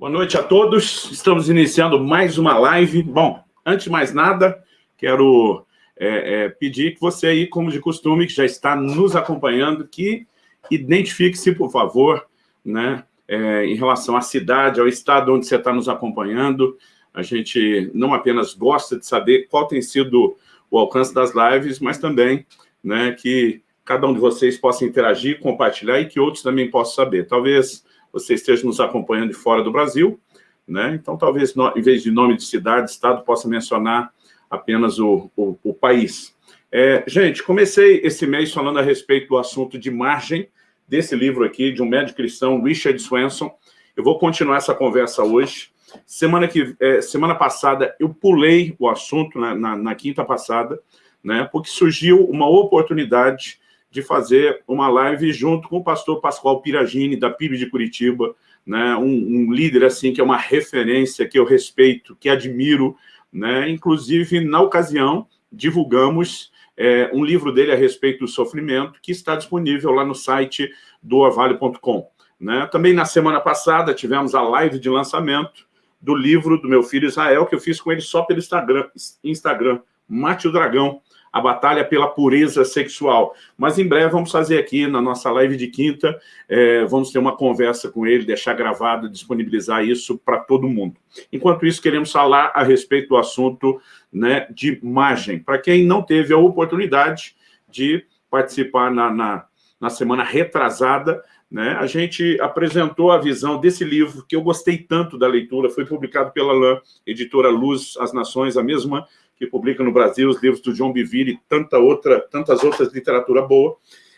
Boa noite a todos. Estamos iniciando mais uma live. Bom, antes de mais nada, quero é, é, pedir que você aí, como de costume, que já está nos acompanhando, que identifique-se, por favor, né, é, em relação à cidade, ao estado onde você está nos acompanhando. A gente não apenas gosta de saber qual tem sido o alcance das lives, mas também né, que cada um de vocês possa interagir, compartilhar e que outros também possam saber. Talvez você esteja nos acompanhando de fora do Brasil, né? então talvez, em vez de nome de cidade, estado, possa mencionar apenas o, o, o país. É, gente, comecei esse mês falando a respeito do assunto de margem, desse livro aqui, de um médico cristão, Richard Swenson. Eu vou continuar essa conversa hoje. Semana, que, é, semana passada, eu pulei o assunto, na, na, na quinta passada, né, porque surgiu uma oportunidade de fazer uma live junto com o pastor Pascoal Piragini, da PIB de Curitiba, né, um, um, líder assim que é uma referência, que eu respeito, que admiro. Né, inclusive, na ocasião, divulgamos é, um livro dele a respeito do sofrimento, que está disponível lá no site do orvalho.com. Né? Também na semana passada tivemos a live de lançamento do livro do meu filho Israel, que eu fiz com ele só pelo Instagram, Instagram Mate o Dragão, a batalha pela pureza sexual. Mas em breve vamos fazer aqui na nossa live de quinta, é, vamos ter uma conversa com ele, deixar gravado, disponibilizar isso para todo mundo. Enquanto isso, queremos falar a respeito do assunto né, de imagem. Para quem não teve a oportunidade de participar na, na, na semana retrasada, né, a gente apresentou a visão desse livro, que eu gostei tanto da leitura, foi publicado pela LAN, editora Luz, As Nações, a mesma que publica no Brasil os livros do João Bivire e tanta outra, tantas outras literatura boa.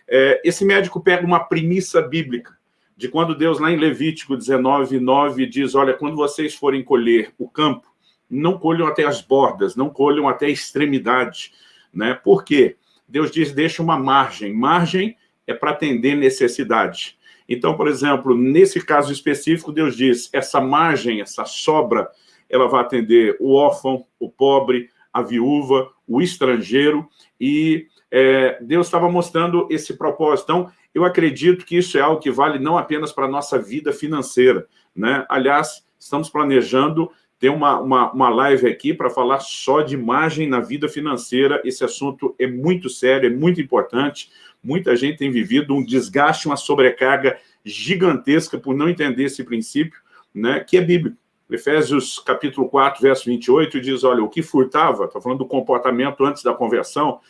É, esse médico pega uma premissa bíblica, de quando Deus, lá em Levítico 19, 9, diz, olha, quando vocês forem colher o campo, não colham até as bordas, não colham até a extremidade. Né? Por quê? Deus diz, deixa uma margem. Margem é para atender necessidade. Então, por exemplo, nesse caso específico, Deus diz, essa margem, essa sobra, ela vai atender o órfão, o pobre, a viúva, o estrangeiro, e é, Deus estava mostrando esse propósito. Então, eu acredito que isso é algo que vale não apenas para a nossa vida financeira. Né? Aliás, estamos planejando ter uma, uma, uma live aqui para falar só de imagem na vida financeira. Esse assunto é muito sério, é muito importante. Muita gente tem vivido um desgaste, uma sobrecarga gigantesca por não entender esse princípio, né, que é bíblico. Efésios capítulo 4, verso 28, diz, olha, o que furtava, está falando do comportamento antes da conversão,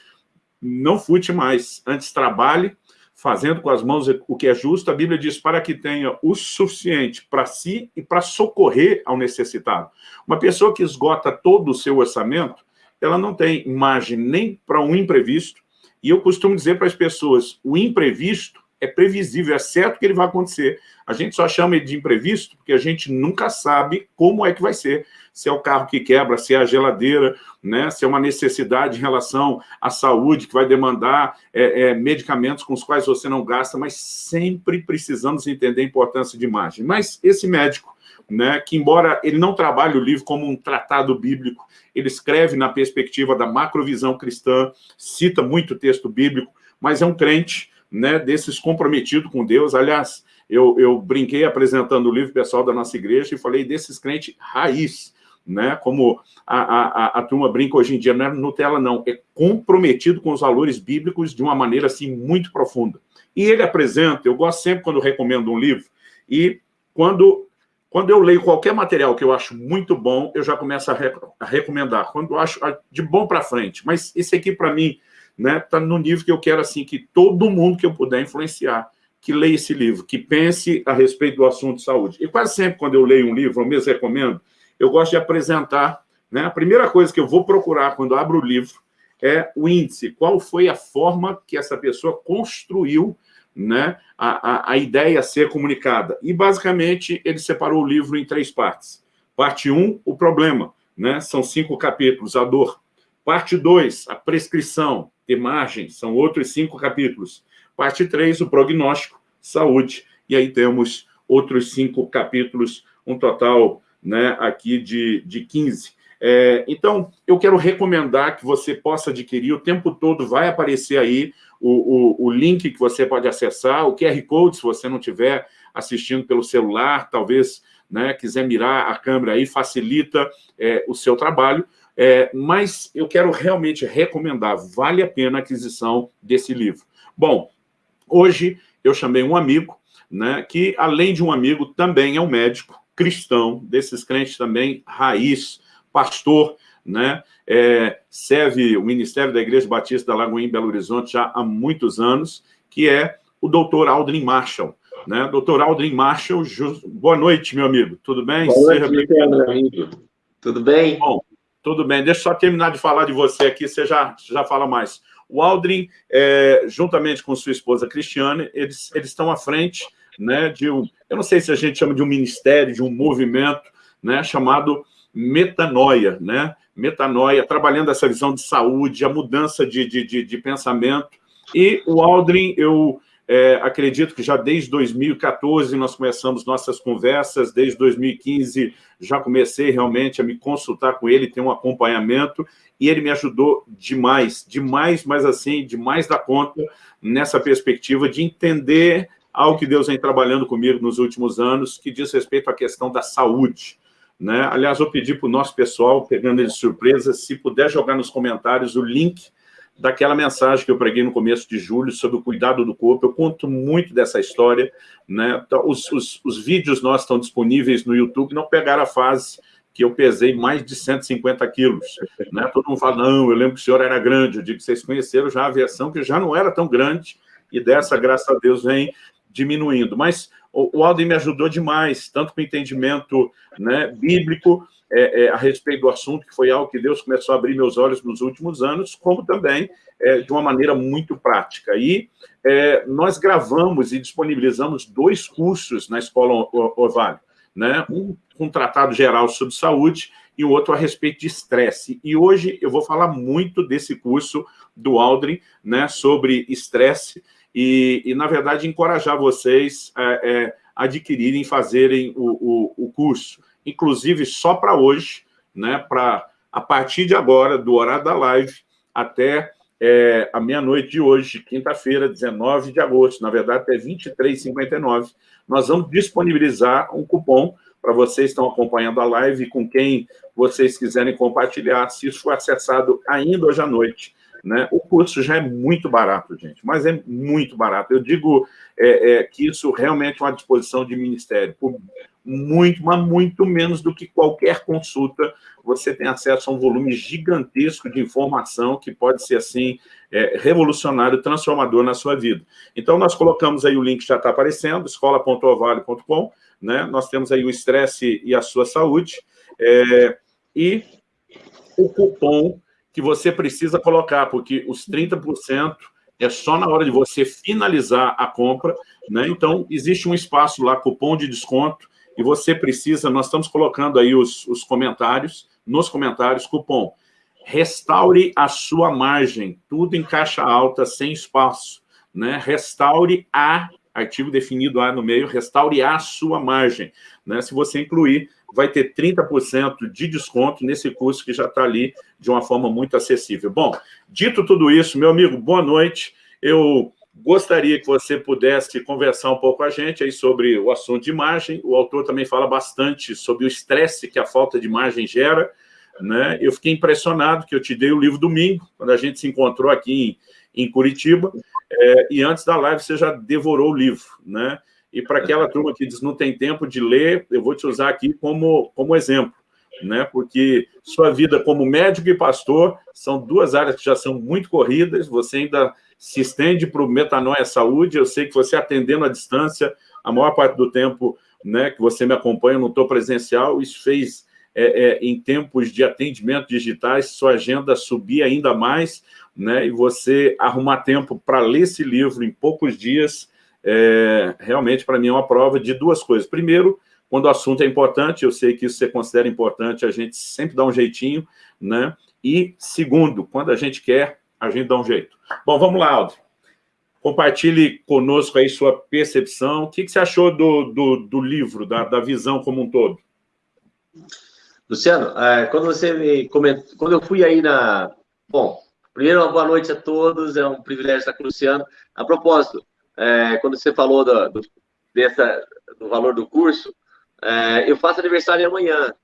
não furte mais, antes trabalhe, fazendo com as mãos o que é justo, a Bíblia diz para que tenha o suficiente para si e para socorrer ao necessitado. Uma pessoa que esgota todo o seu orçamento, ela não tem margem nem para um imprevisto, e eu costumo dizer para as pessoas, o imprevisto é previsível, é certo que ele vai acontecer. A gente só chama ele de imprevisto porque a gente nunca sabe como é que vai ser. Se é o carro que quebra, se é a geladeira, né? se é uma necessidade em relação à saúde que vai demandar é, é, medicamentos com os quais você não gasta, mas sempre precisamos entender a importância de imagem. Mas esse médico, né, que embora ele não trabalhe o livro como um tratado bíblico, ele escreve na perspectiva da macrovisão cristã, cita muito texto bíblico, mas é um crente, né, desses comprometidos com Deus. Aliás, eu, eu brinquei apresentando o livro pessoal da nossa igreja e falei desses crentes raiz, né, como a, a, a, turma brinca hoje em dia, não é Nutella não, é comprometido com os valores bíblicos de uma maneira assim muito profunda. E ele apresenta, eu gosto sempre quando recomendo um livro, e quando, quando eu leio qualquer material que eu acho muito bom, eu já começo a, rec a recomendar, quando eu acho de bom para frente. Mas esse aqui, para mim, né, tá no nível que eu quero assim que todo mundo que eu puder influenciar que leia esse livro, que pense a respeito do assunto de saúde. E quase sempre quando eu leio um livro, eu mesmo recomendo, eu gosto de apresentar, né, a primeira coisa que eu vou procurar quando abro o livro é o índice, qual foi a forma que essa pessoa construiu né, a, a, a ideia a ser comunicada. E, basicamente, ele separou o livro em três partes. Parte 1, um, o problema, né, são cinco capítulos, a dor. Parte 2, a prescrição de margem, são outros cinco capítulos. Parte 3, o prognóstico, saúde. E aí temos outros cinco capítulos, um total né, aqui de, de 15. É, então, eu quero recomendar que você possa adquirir, o tempo todo vai aparecer aí o, o, o link que você pode acessar, o QR Code, se você não estiver assistindo pelo celular, talvez né, quiser mirar a câmera aí, facilita é, o seu trabalho, é, mas eu quero realmente recomendar, vale a pena a aquisição desse livro. Bom, hoje eu chamei um amigo, né, que além de um amigo, também é um médico cristão, desses crentes também, raiz, pastor, né, é, serve o Ministério da Igreja Batista da Lagoinha em Belo Horizonte já há muitos anos, que é o doutor Aldrin Marshall. Né? Doutor Aldrin Marshall, boa noite, meu amigo. Tudo bem? Boa noite, meu amigo. Tudo bem? Bom, tudo bem. Deixa eu só terminar de falar de você aqui, você já, já fala mais. O Aldrin, é, juntamente com sua esposa Cristiane, eles, eles estão à frente né, de um, eu não sei se a gente chama de um ministério, de um movimento, né, chamado Metanoia, né? Metanoia, trabalhando essa visão de saúde, a mudança de, de, de, de pensamento. E o Aldrin, eu é, acredito que já desde 2014 nós começamos nossas conversas, desde 2015 já comecei realmente a me consultar com ele, ter um acompanhamento, e ele me ajudou demais, demais, mas assim, demais da conta, nessa perspectiva de entender algo que Deus vem trabalhando comigo nos últimos anos, que diz respeito à questão da saúde. Né? Aliás, eu pedi para o nosso pessoal, pegando ele de surpresa, se puder jogar nos comentários o link daquela mensagem que eu preguei no começo de julho sobre o cuidado do corpo. Eu conto muito dessa história. Né? Então, os, os, os vídeos nossos estão disponíveis no YouTube, não pegaram a fase que eu pesei mais de 150 quilos. Né? Todo mundo fala, não, eu lembro que o senhor era grande. Eu digo que vocês conheceram já a versão que já não era tão grande, e dessa, graças a Deus, vem diminuindo. Mas o Alden me ajudou demais, tanto com o entendimento né, bíblico é, é, a respeito do assunto, que foi algo que Deus começou a abrir meus olhos nos últimos anos, como também é, de uma maneira muito prática. E é, nós gravamos e disponibilizamos dois cursos na Escola Orvalho, né? um um tratado geral sobre saúde e o outro a respeito de estresse. E hoje eu vou falar muito desse curso do Aldrin, né, sobre estresse, e, e, na verdade, encorajar vocês a é, é, adquirirem, fazerem o, o, o curso. Inclusive, só para hoje, né, para a partir de agora, do horário da live, até é, a meia-noite de hoje, quinta-feira, 19 de agosto, na verdade, até 23h59, nós vamos disponibilizar um cupom para vocês que estão acompanhando a live, com quem vocês quiserem compartilhar, se isso for acessado ainda hoje à noite, né? O curso já é muito barato, gente, mas é muito barato. Eu digo é, é, que isso realmente é uma disposição de ministério. Por muito, mas muito menos do que qualquer consulta, você tem acesso a um volume gigantesco de informação que pode ser, assim, é, revolucionário, transformador na sua vida. Então, nós colocamos aí o link que já está aparecendo, escola.ovale.com, né? Nós temos aí o estresse e a sua saúde, é, e o cupom que você precisa colocar, porque os 30% é só na hora de você finalizar a compra, né? Então, existe um espaço lá, cupom de desconto, e você precisa, nós estamos colocando aí os, os comentários, nos comentários, cupom, restaure a sua margem, tudo em caixa alta, sem espaço, né? Restaure a, artigo definido A no meio, restaure a sua margem, né? Se você incluir vai ter 30% de desconto nesse curso que já está ali de uma forma muito acessível. Bom, dito tudo isso, meu amigo, boa noite. Eu gostaria que você pudesse conversar um pouco com a gente aí sobre o assunto de imagem. O autor também fala bastante sobre o estresse que a falta de imagem gera. Né? Eu fiquei impressionado que eu te dei o livro domingo, quando a gente se encontrou aqui em, em Curitiba, é, e antes da live você já devorou o livro. Né? E para aquela turma que diz não tem tempo de ler, eu vou te usar aqui como, como exemplo, né? porque sua vida como médico e pastor são duas áreas que já são muito corridas, você ainda se estende para o Metanoia Saúde, eu sei que você atendendo à distância, a maior parte do tempo né, que você me acompanha, não estou presencial, isso fez, é, é, em tempos de atendimento digitais, sua agenda subir ainda mais, né, e você arrumar tempo para ler esse livro em poucos dias, é, realmente, para mim, é uma prova de duas coisas. Primeiro, quando o assunto é importante, eu sei que isso você considera importante, a gente sempre dá um jeitinho, né? E, segundo, quando a gente quer, a gente dá um jeito. Bom, vamos lá, Aldo. Compartilhe conosco aí sua percepção. O que, que você achou do, do, do livro, da, da visão como um todo? Luciano, é, quando você me comentou, quando eu fui aí na... Bom, primeiro, uma boa noite a todos, é um privilégio estar com o Luciano. A propósito, é, quando você falou do, do, dessa, do valor do curso, é, eu faço aniversário amanhã.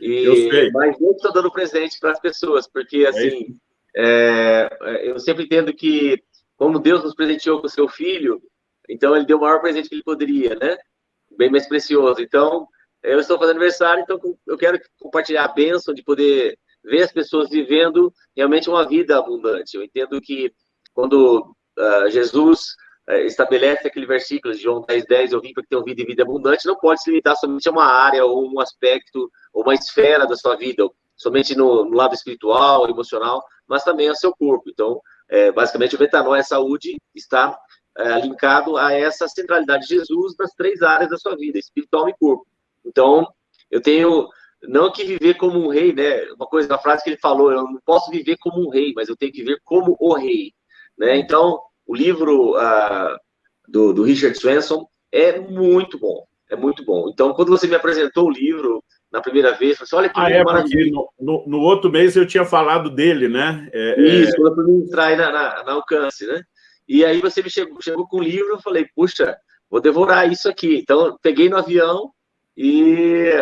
E, eu sei. Mas eu estou dando presente para as pessoas, porque, é assim, é é, eu sempre entendo que, como Deus nos presenteou com o seu filho, então ele deu o maior presente que ele poderia, né? Bem mais precioso. Então, eu estou fazendo aniversário, então eu quero compartilhar a bênção de poder ver as pessoas vivendo realmente uma vida abundante. Eu entendo que quando uh, Jesus estabelece aquele versículo de João 10, 10, eu vim para que tenham vida e vida abundante, não pode se limitar somente a uma área ou um aspecto ou uma esfera da sua vida, somente no, no lado espiritual, emocional, mas também ao seu corpo. Então, é, basicamente, o Metanoia Saúde está é, linkado a essa centralidade de Jesus nas três áreas da sua vida, espiritual e corpo. Então, eu tenho não que viver como um rei, né? Uma coisa, uma frase que ele falou, eu não posso viver como um rei, mas eu tenho que viver como o rei, né? Então, o livro uh, do, do Richard Swenson é muito bom, é muito bom. Então, quando você me apresentou o livro na primeira vez, você olha que ah, é, maravilha. No, no, no, outro mês eu tinha falado dele, né? É, é Isso, é... quando eu fui entrar na, na, na, Alcance, né? E aí você me chegou, chegou com o livro, eu falei, puxa, vou devorar isso aqui. Então, peguei no avião e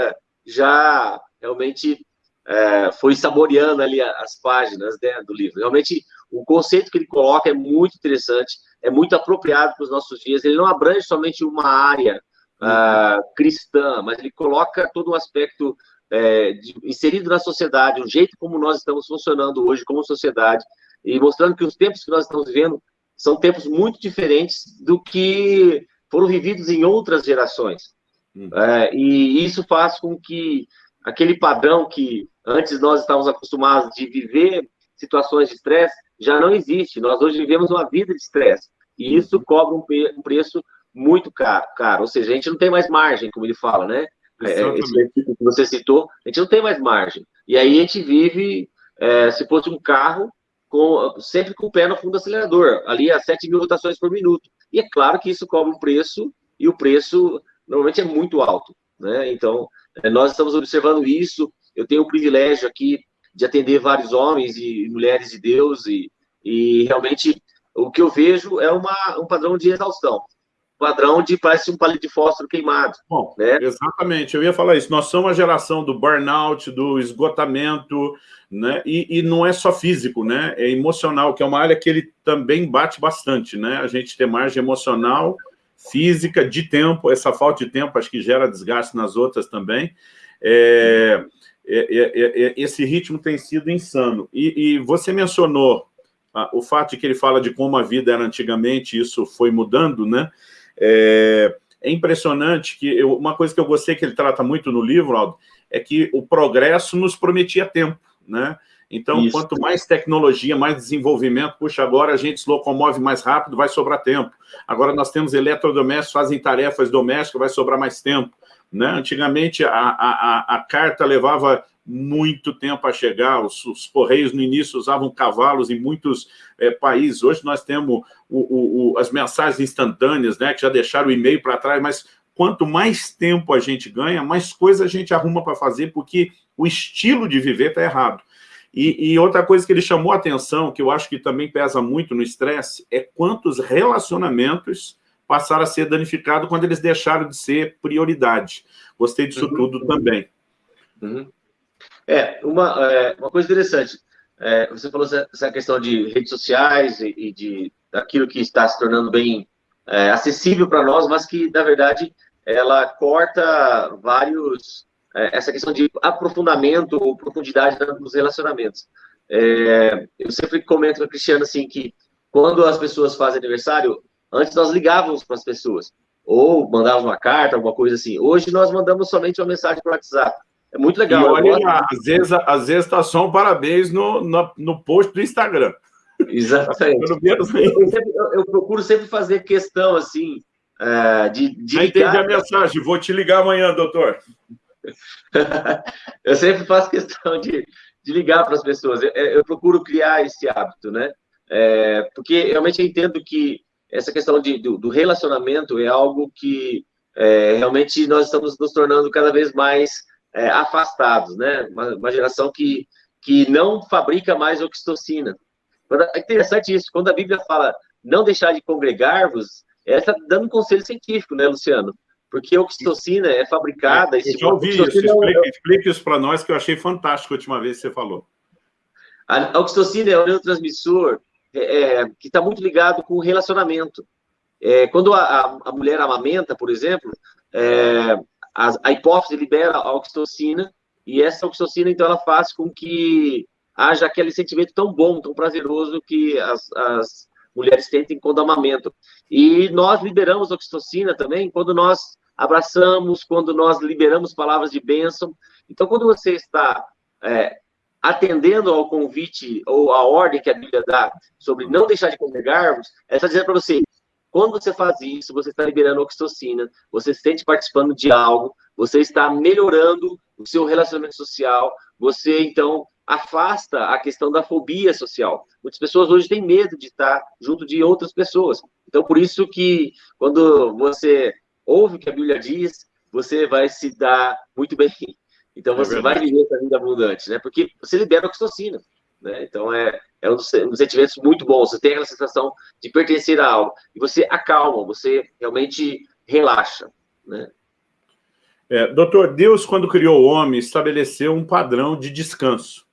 já realmente é, foi saboreando ali as páginas né, do livro. Realmente, o conceito que ele coloca é muito interessante, é muito apropriado para os nossos dias. Ele não abrange somente uma área uh, cristã, mas ele coloca todo um aspecto é, de, inserido na sociedade, o jeito como nós estamos funcionando hoje como sociedade, e mostrando que os tempos que nós estamos vivendo são tempos muito diferentes do que foram vividos em outras gerações. Hum. É, e isso faz com que aquele padrão que antes nós estávamos acostumados de viver situações de estresse já não existe. Nós hoje vivemos uma vida de estresse. E uhum. isso cobra um, um, preço muito caro, caro. Ou seja, a gente não tem mais margem, como ele fala, né? É, esse versículo que você citou, a gente não tem mais margem. E aí a gente vive, é, se fosse um carro, com, sempre com o pé no fundo do acelerador, ali a 7 mil rotações por minuto. E é claro que isso cobra um preço, e o preço normalmente é muito alto. Né? Então, nós estamos observando isso. Eu tenho o privilégio aqui de atender vários homens e mulheres de Deus, e, e realmente o que eu vejo é uma, um padrão de exaustão. padrão de parece um palito de fósforo queimado. Bom, né? exatamente, eu ia falar isso. Nós somos a geração do burnout, do esgotamento, né? E, e, não é só físico, né? É emocional, que é uma área que ele também bate bastante, né? A gente tem margem emocional física, de tempo, essa falta de tempo acho que gera desgaste nas outras também. É, é, é, é esse ritmo tem sido insano. E, e você mencionou ah, o fato de que ele fala de como a vida era antigamente, isso foi mudando, né? É, é impressionante que eu, uma coisa que eu gostei que ele trata muito no livro, Aldo, é que o progresso nos prometia tempo, né? Então, Isso. quanto mais tecnologia, mais desenvolvimento, puxa, agora a gente se locomove mais rápido, vai sobrar tempo. Agora nós temos eletrodomésticos, fazem tarefas domésticas, vai sobrar mais tempo. Né? Antigamente, a, a, a carta levava muito tempo a chegar, os, os, correios no início usavam cavalos em muitos é, países, hoje nós temos o, o, o, as mensagens instantâneas, né, que já deixaram o e-mail para trás, mas quanto mais tempo a gente ganha, mais coisa a gente arruma para fazer, porque o estilo de viver está errado. E, e, outra coisa que ele chamou a atenção, que eu acho que também pesa muito no estresse, é quantos relacionamentos passaram a ser danificados quando eles deixaram de ser prioridade. Gostei disso uhum. tudo também. Uhum. É, uma, é, uma coisa interessante, é, você falou essa questão de redes sociais e, e de daquilo que está se tornando bem é, acessível para nós, mas que, na verdade, ela corta vários essa questão de aprofundamento ou profundidade nos relacionamentos. É, eu sempre comento com a Cristiana assim que quando as pessoas fazem aniversário, antes nós ligávamos para as pessoas ou mandávamos uma carta, alguma coisa assim. Hoje nós mandamos somente uma mensagem para o WhatsApp. É muito legal. E olha, gosto... às vezes, às vezes está só um parabéns no, no, no post do Instagram. Exatamente. eu, sempre, eu, eu, procuro sempre fazer questão assim uh, de, de ligar... entendi a mensagem. Vou te ligar amanhã, doutor. Eu sempre faço questão de, de ligar para as pessoas. Eu, eu, procuro criar esse hábito, né? É, porque realmente eu entendo que essa questão de, do, do relacionamento é algo que é, realmente nós estamos nos tornando cada vez mais é, afastados, né? Uma, uma, geração que, que não fabrica mais oxitocina. É interessante isso, quando a Bíblia fala não deixar de congregar-vos, ela está dando um conselho científico, né, Luciano? Porque a oxitocina é fabricada... É, eu já ouvi isso, explique, é... explique isso para nós, que eu achei fantástico a última vez que você falou. A oxitocina é um neurotransmissor é, é que está muito ligado com o relacionamento. É, quando a, a, mulher amamenta, por exemplo, é, a, a, hipófise libera a oxitocina, e essa oxitocina, então, ela faz com que haja aquele sentimento tão bom, tão prazeroso que as, as mulheres tentem quando amamentam. E nós liberamos oxitocina também quando nós abraçamos, quando nós liberamos palavras de bênção. Então, quando você está é, atendendo ao convite ou à ordem que a Bíblia dá sobre não deixar de congregarmos, ela está dizendo para você, quando você faz isso, você está liberando oxitocina, você se sente participando de algo, você está melhorando o seu relacionamento social, você, então, afasta a questão da fobia social. Muitas pessoas hoje têm medo de estar junto de outras pessoas. Então, por isso que, quando você ouve o que a Bíblia diz, você vai se dar muito bem. Então, é você é vai viver essa vida abundante, né? Porque você libera oxitocina. Né? Então, é, é um dos, um muito bons. Você tem aquela sensação de pertencer a algo. E você acalma, você realmente relaxa. Né? É, doutor, Deus, quando criou o homem, estabeleceu um padrão de descanso.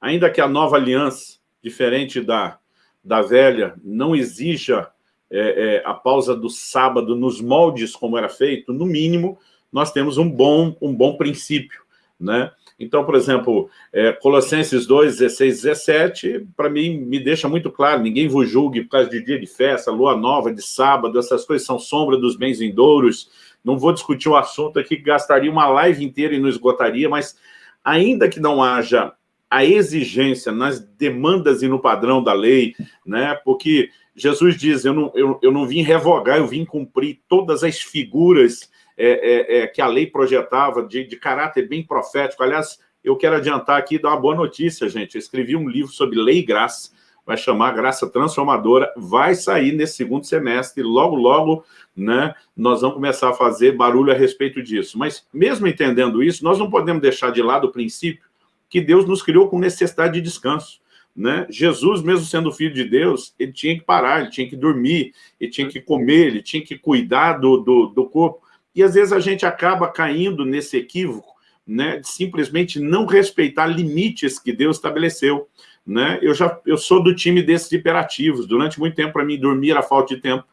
Ainda que a nova aliança, diferente da, da velha, não exija é, é, a pausa do sábado nos moldes como era feito, no mínimo, nós temos um bom, um bom princípio. Né? Então, por exemplo, é, Colossenses 2, 16, 17, para mim, me deixa muito claro, ninguém vos julgue por causa de dia de festa, lua nova, de sábado, essas coisas são sombra dos bens vindouros, não vou discutir o assunto aqui, que gastaria uma live inteira e não esgotaria, mas ainda que não haja a exigência nas demandas e no padrão da lei, né? porque Jesus diz, eu não, eu, eu não vim revogar, eu vim cumprir todas as figuras é, é, é, que a lei projetava, de, de caráter bem profético. Aliás, eu quero adiantar aqui e dar uma boa notícia, gente. Eu escrevi um livro sobre lei e graça, vai chamar Graça Transformadora, vai sair nesse segundo semestre, logo, logo, né, nós vamos começar a fazer barulho a respeito disso. Mas, mesmo entendendo isso, nós não podemos deixar de lado o princípio que Deus nos criou com necessidade de descanso. Né? Jesus, mesmo sendo filho de Deus, ele tinha que parar, ele tinha que dormir, ele tinha que comer, ele tinha que cuidar do, do, do corpo. E às vezes a gente acaba caindo nesse equívoco, né, de simplesmente não respeitar limites que Deus estabeleceu. Né? Eu, já, eu sou do time desses hiperativos. Durante muito tempo, para mim, dormir era falta de tempo,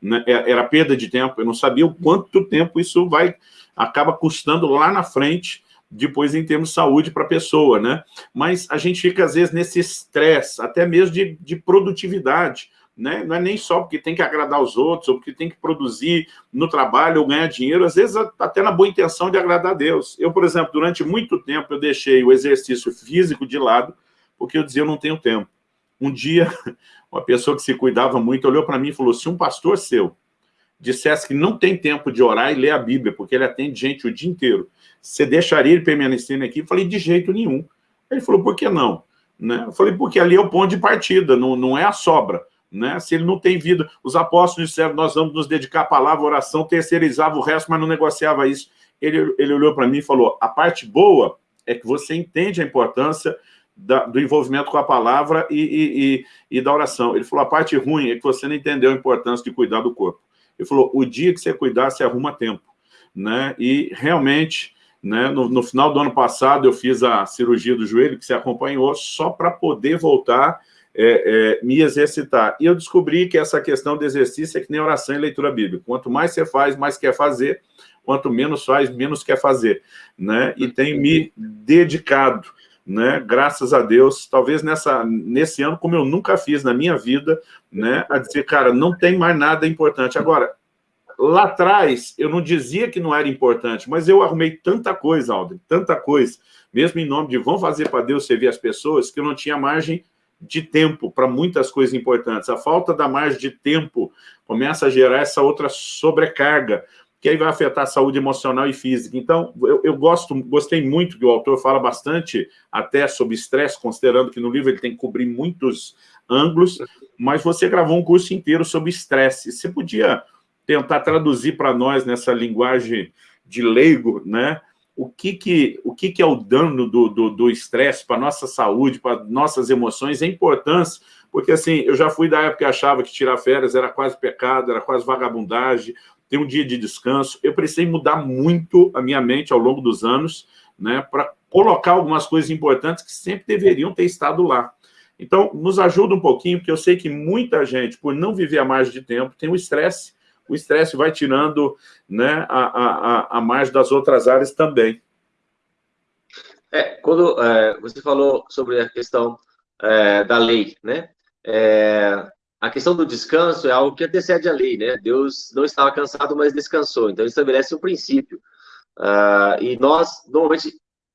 né? É, era perda de tempo. Eu não sabia o quanto tempo isso vai acaba custando lá na frente, depois em termos de saúde para a pessoa. Né? Mas a gente fica, às vezes, nesse estresse, até mesmo de, de produtividade né? não é nem só porque tem que agradar os outros, ou porque tem que produzir no trabalho ou ganhar dinheiro, às vezes até na boa intenção de agradar a Deus. Eu, por exemplo, durante muito tempo eu deixei o exercício físico de lado, porque eu dizia, eu não tenho tempo. Um dia, uma pessoa que se cuidava muito olhou para mim e falou, se um pastor seu dissesse que não tem tempo de orar e ler a Bíblia, porque ele atende gente o dia inteiro, você deixaria ele permanecer aqui? Eu falei, de jeito nenhum. Ele falou, por que não? Né? Eu falei, porque ali é o ponto de partida, não, não é a sobra. Né? Se ele não tem vida, os apóstolos disseram, nós vamos nos dedicar à palavra, oração, terceirizava o resto, mas não negociava isso. Ele, ele olhou para mim e falou, a parte boa é que você entende a importância da, do envolvimento com a palavra e, e, e, e, da oração. Ele falou, a parte ruim é que você não entendeu a importância de cuidar do corpo. Ele falou, o dia que você cuidar, você arruma tempo. Né? E realmente, né, no, no final do ano passado, eu fiz a cirurgia do joelho, que você acompanhou, só para poder voltar é, é, me exercitar. E eu descobri que essa questão de exercício é que nem oração e leitura bíblica. Quanto mais você faz, mais quer fazer. Quanto menos faz, menos quer fazer. Né? E tenho me dedicado, né? graças a Deus, talvez nessa, nesse ano, como eu nunca fiz na minha vida, né? a dizer, cara, não tem mais nada importante. Agora, lá atrás, eu não dizia que não era importante, mas eu arrumei tanta coisa, Alden, tanta coisa, mesmo em nome de vão fazer para Deus servir as pessoas, que eu não tinha margem de tempo para muitas coisas importantes. A falta da margem de tempo começa a gerar essa outra sobrecarga, que aí vai afetar a saúde emocional e física. Então, eu, eu gosto, gostei muito que o autor fala bastante até sobre estresse, considerando que no livro ele tem que cobrir muitos ângulos, mas você gravou um curso inteiro sobre estresse. Você podia tentar traduzir para nós nessa linguagem de leigo, né? O que, que, o que, que é o dano do estresse para a nossa saúde, para nossas emoções, a importância, porque assim, eu já fui da época que achava que tirar férias era quase pecado, era quase vagabundagem, ter um dia de descanso. Eu precisei mudar muito a minha mente ao longo dos anos, né, para colocar algumas coisas importantes que sempre deveriam ter estado lá. Então, nos ajuda um pouquinho, porque eu sei que muita gente, por não viver a margem de tempo, tem o estresse. O estresse vai tirando né, a, a, a margem das outras áreas também. É, quando é, você falou sobre a questão é, da lei, né? É, a questão do descanso é algo que antecede a lei, né? Deus não estava cansado, mas descansou. Então, ele estabelece um princípio. Uh, e nós, normalmente,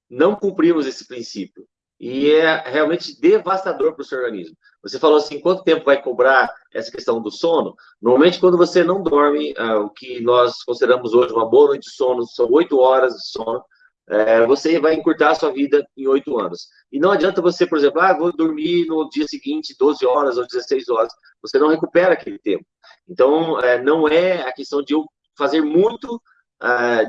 não cumprimos esse princípio. E é realmente devastador para o seu organismo. Você falou assim, quanto tempo vai cobrar essa questão do sono? Normalmente, quando você não dorme, uh, o que nós consideramos hoje uma boa noite de sono, são oito horas de sono, uh, você vai encurtar a sua vida em oito anos. E não adianta você, por exemplo, ah, vou dormir no dia seguinte 12 horas ou 16 horas. Você não recupera aquele tempo. Então, uh, não é a questão de eu fazer muito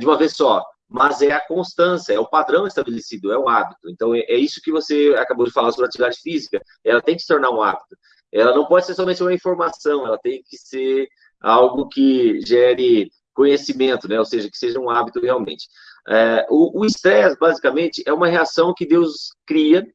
de uma vez só mas é a constância, é o padrão estabelecido, é o hábito. Então, é, é isso que você acabou de falar sobre atividade física, ela tem que se tornar um hábito. Ela não pode ser somente uma informação, ela tem que ser algo que gere conhecimento, né? ou seja, que seja um hábito realmente. É, o estresse, basicamente, é uma reação que Deus cria,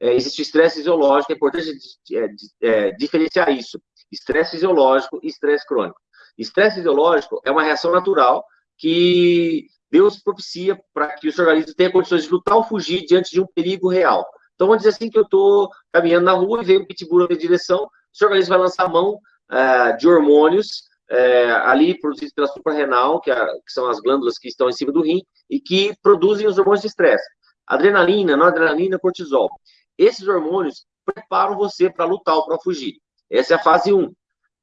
é, existe estresse fisiológico, é importante é, é, diferenciar isso, estresse fisiológico e estresse crônico. Estresse fisiológico é uma reação natural que Deus propicia para que o seu organismo tenha condições de lutar ou fugir diante de um perigo real. Então, vamos dizer assim que eu estou caminhando na rua e vem um pitbull na minha direção, o organismo vai lançar a mão uh, de hormônios uh, ali produzidos pela suprarrenal, que, é, que, são as glândulas que estão em cima do rim, e que produzem os hormônios de estresse. Adrenalina, noradrenalina, cortisol. Esses hormônios preparam você para lutar ou para fugir. Essa é a fase 1.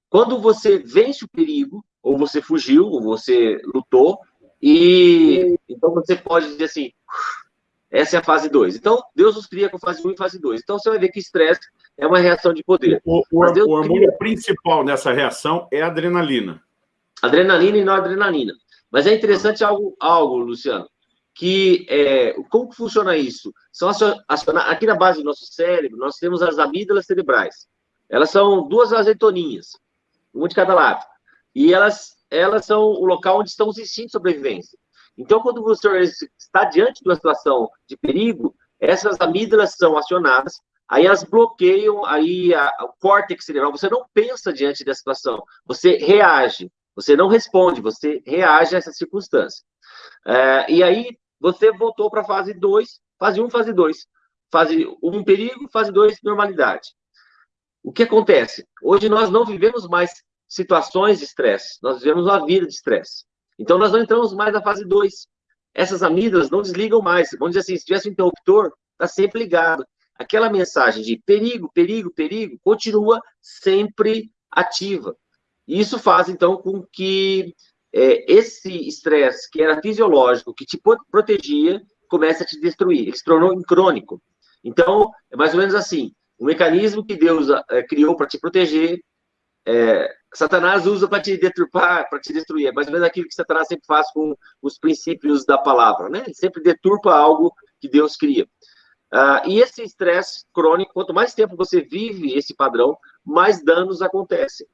Quando você vence o perigo, ou você fugiu, ou você lutou, e então você pode dizer assim, essa é a fase 2. Então, Deus nos cria com fase 1 um e fase 2. Então, você vai ver que estresse é uma reação de poder. O, o, o hormônio cria... principal nessa reação é a adrenalina. Adrenalina e não adrenalina. Mas é interessante algo, algo Luciano, que é, como funciona isso? São aqui na base do nosso cérebro, nós temos as amígdalas cerebrais. Elas são duas azeitoninhas, uma de cada lado. E elas elas são o local onde estão os instintos de sobrevivência. Então, quando você está diante de uma situação de perigo, essas amígdalas são acionadas, aí elas bloqueiam aí a, o córtex cerebral. Você não pensa diante da situação, você reage, você não responde, você reage a essa circunstância. É, e aí, você voltou para a fase 2, fase 1, um, fase 2. Fase 1, um, perigo, fase 2, normalidade. O que acontece? Hoje nós não vivemos mais situações de estresse, nós vivemos uma vida de estresse. Então, nós não entramos mais na fase 2. Essas amígdalas não desligam mais. Vamos dizer assim, se tivesse um interruptor, está sempre ligado. Aquela mensagem de perigo, perigo, perigo, continua sempre ativa. E isso faz, então, com que é, esse estresse, que era fisiológico, que te protegia, comece a te destruir. Ele se tornou crônico. Então, é mais ou menos assim, o mecanismo que Deus é, criou para te proteger, é, Satanás usa para te deturpar, para te destruir. É mais ou menos aquilo que Satanás sempre faz com os princípios da palavra, né? Ele sempre deturpa algo que Deus cria. Uh, e esse estresse crônico, quanto mais tempo você vive esse padrão, mais danos acontecem.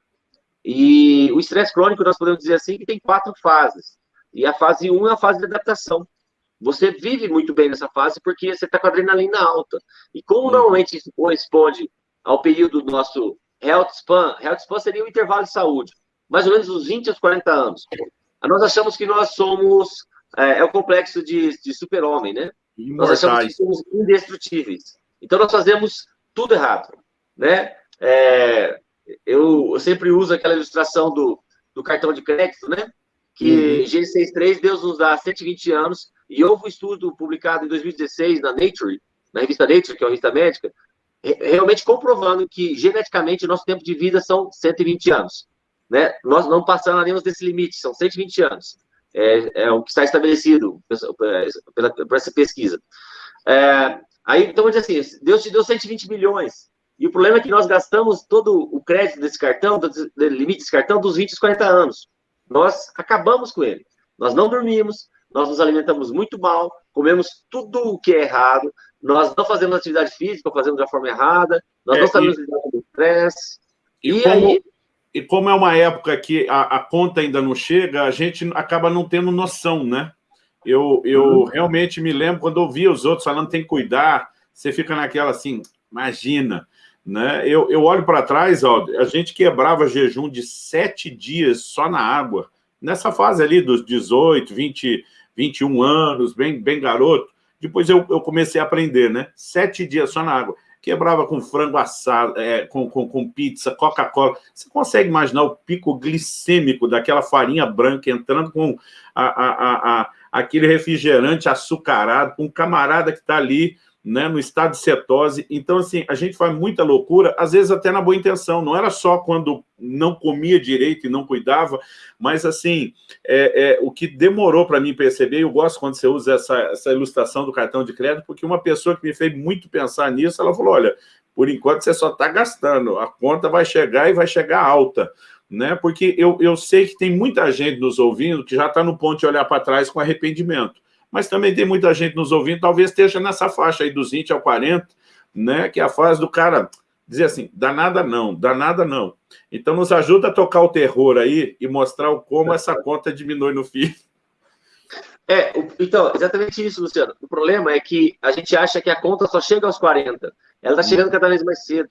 E o estresse crônico, nós podemos dizer assim, que tem quatro fases. E a fase 1 um é a fase de adaptação. Você vive muito bem nessa fase porque você está com a adrenalina alta. E como normalmente isso corresponde ao período do nosso health span, health span seria o intervalo de saúde, mais ou menos dos 20 aos 40 anos. Nós achamos que nós somos, é, é o complexo de, de super-homem, né? Nós achamos que somos indestrutíveis. Então, nós fazemos tudo errado, né? É, eu, eu, sempre uso aquela ilustração do, do cartão de crédito, né? Que uhum. G63, Deus nos dá 120 anos, e houve um estudo publicado em 2016 na Nature, na revista Nature, que é uma revista médica, realmente comprovando que geneticamente nosso tempo de vida são 120 anos. Né? Nós não passaremos desse limite, são 120 anos. É, é o que está estabelecido pela, por essa pesquisa. É, aí, então, assim, Deus te deu 120 milhões, e o problema é que nós gastamos todo o crédito desse cartão, do, do limite desse cartão, dos 20 aos 40 anos. Nós acabamos com ele. Nós não dormimos, nós nos alimentamos muito mal, comemos tudo o que é errado, nós não fazemos atividade física, fazemos da forma errada, nós é, não sabemos lidar com o estresse. E, e como, aí... e como é uma época que a, a, conta ainda não chega, a gente acaba não tendo noção, né? Eu, eu uhum. realmente me lembro, quando eu via os outros falando tem que cuidar, você fica naquela assim, imagina, né? Eu, eu olho para trás, ó, a gente quebrava jejum de sete dias só na água, nessa fase ali dos 18, 20, 21 anos, bem, bem garoto, depois eu, eu comecei a aprender, né? Sete dias só na água quebrava com frango assado, é, com, com, com pizza, Coca-Cola. Você consegue imaginar o pico glicêmico daquela farinha branca entrando com a, a, a, a aquele refrigerante açucarado, com um camarada que está ali né, no estado de cetose. Então, assim, a gente faz muita loucura, às vezes até na boa intenção. Não era só quando não comia direito e não cuidava, mas, assim, é, é o que demorou para mim perceber, eu gosto quando você usa essa, essa ilustração do cartão de crédito, porque uma pessoa que me fez muito pensar nisso, ela falou, olha, por enquanto você só está gastando, a conta vai chegar e vai chegar alta. Né? Porque eu, eu sei que tem muita gente nos ouvindo que já está no ponto de olhar para trás com arrependimento mas também tem muita gente nos ouvindo, talvez esteja nessa faixa aí dos 20 ao 40, né, que é a fase do cara dizer assim, danada não, danada não. Então nos ajuda a tocar o terror aí e mostrar como essa conta diminui no fim. É, então, exatamente isso, Luciano. O problema é que a gente acha que a conta só chega aos 40. Ela está chegando cada vez mais cedo.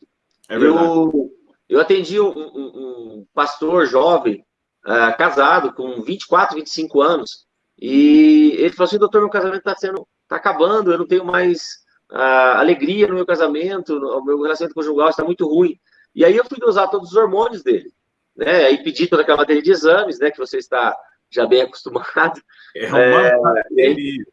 É eu, eu atendi um, um, um pastor jovem, uh, casado, com 24, 25 anos, e ele falou assim, doutor, meu casamento está sendo, está acabando, eu não tenho mais uh, alegria no meu casamento, o meu relacionamento conjugal está muito ruim. E aí eu fui usar todos os hormônios dele, né? Aí pedi toda aquela matéria de exames, né? Que você está já bem acostumado. É uma é, aí...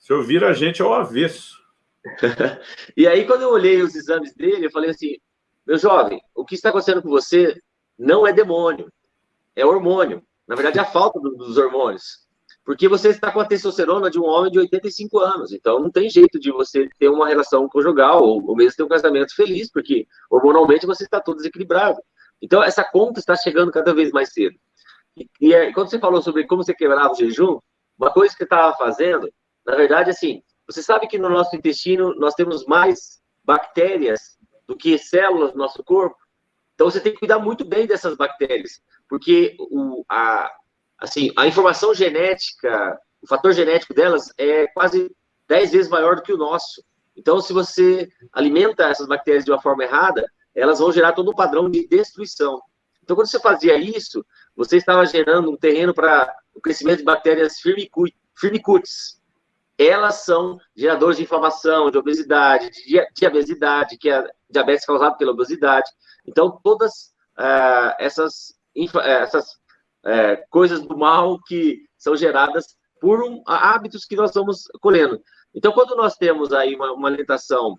Se ouvir a gente ao avesso. e aí, quando eu olhei os exames dele, eu falei assim, meu jovem, o que está acontecendo com você não é demônio, é hormônio. Na verdade, é a falta dos hormônios. Porque você está com a testosterona de um homem de 85 anos, então não tem jeito de você ter uma relação conjugal ou, ou mesmo ter um casamento feliz, porque hormonalmente você está todo desequilibrado. Então essa conta está chegando cada vez mais cedo. E, e é, quando você falou sobre como você quebrava o jejum, uma coisa que você estava fazendo, na verdade, assim, você sabe que no nosso intestino nós temos mais bactérias do que células no nosso corpo? Então você tem que cuidar muito bem dessas bactérias, porque o, a, assim, a informação genética, o fator genético delas é quase 10 vezes maior do que o nosso. Então, se você alimenta essas bactérias de uma forma errada, elas vão gerar todo um padrão de destruição. Então, quando você fazia isso, você estava gerando um terreno para o crescimento de bactérias firmicutes. Elas são geradores de inflamação, de obesidade, de diabesidade, que é diabetes causado pela obesidade. Então, todas uh, essas, essas é, coisas do mal que são geradas por um, hábitos que nós vamos colhendo. Então, quando nós temos aí uma, uma alimentação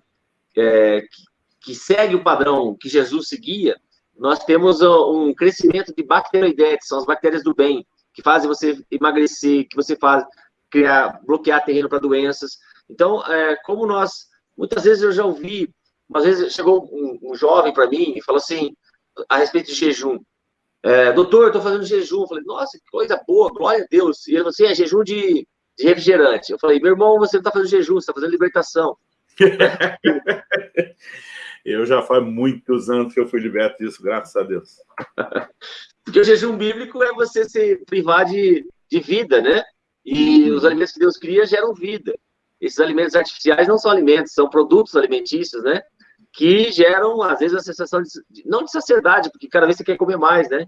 é, que, que, segue o padrão que Jesus seguia, nós temos um crescimento de bacteroidetes, são as bactérias do bem, que fazem você emagrecer, que você faz criar, bloquear terreno para doenças. Então, é, como nós, muitas vezes eu já ouvi, às vezes chegou um, um jovem para mim e falou assim, a respeito de jejum, é, doutor, eu estou fazendo jejum. Eu falei, nossa, que coisa boa, glória a Deus. E ele falou assim, é jejum de, de refrigerante. Eu falei, meu irmão, você não está fazendo jejum, você está fazendo libertação. eu já faz muitos anos que eu fui liberto disso, graças a Deus. Porque o jejum bíblico é você se privar de, de vida, né? E os alimentos que Deus cria geram vida. Esses alimentos artificiais não são alimentos, são produtos alimentícios, né? Que geram, às vezes, a sensação de, não de saciedade, porque cada vez você quer comer mais, né?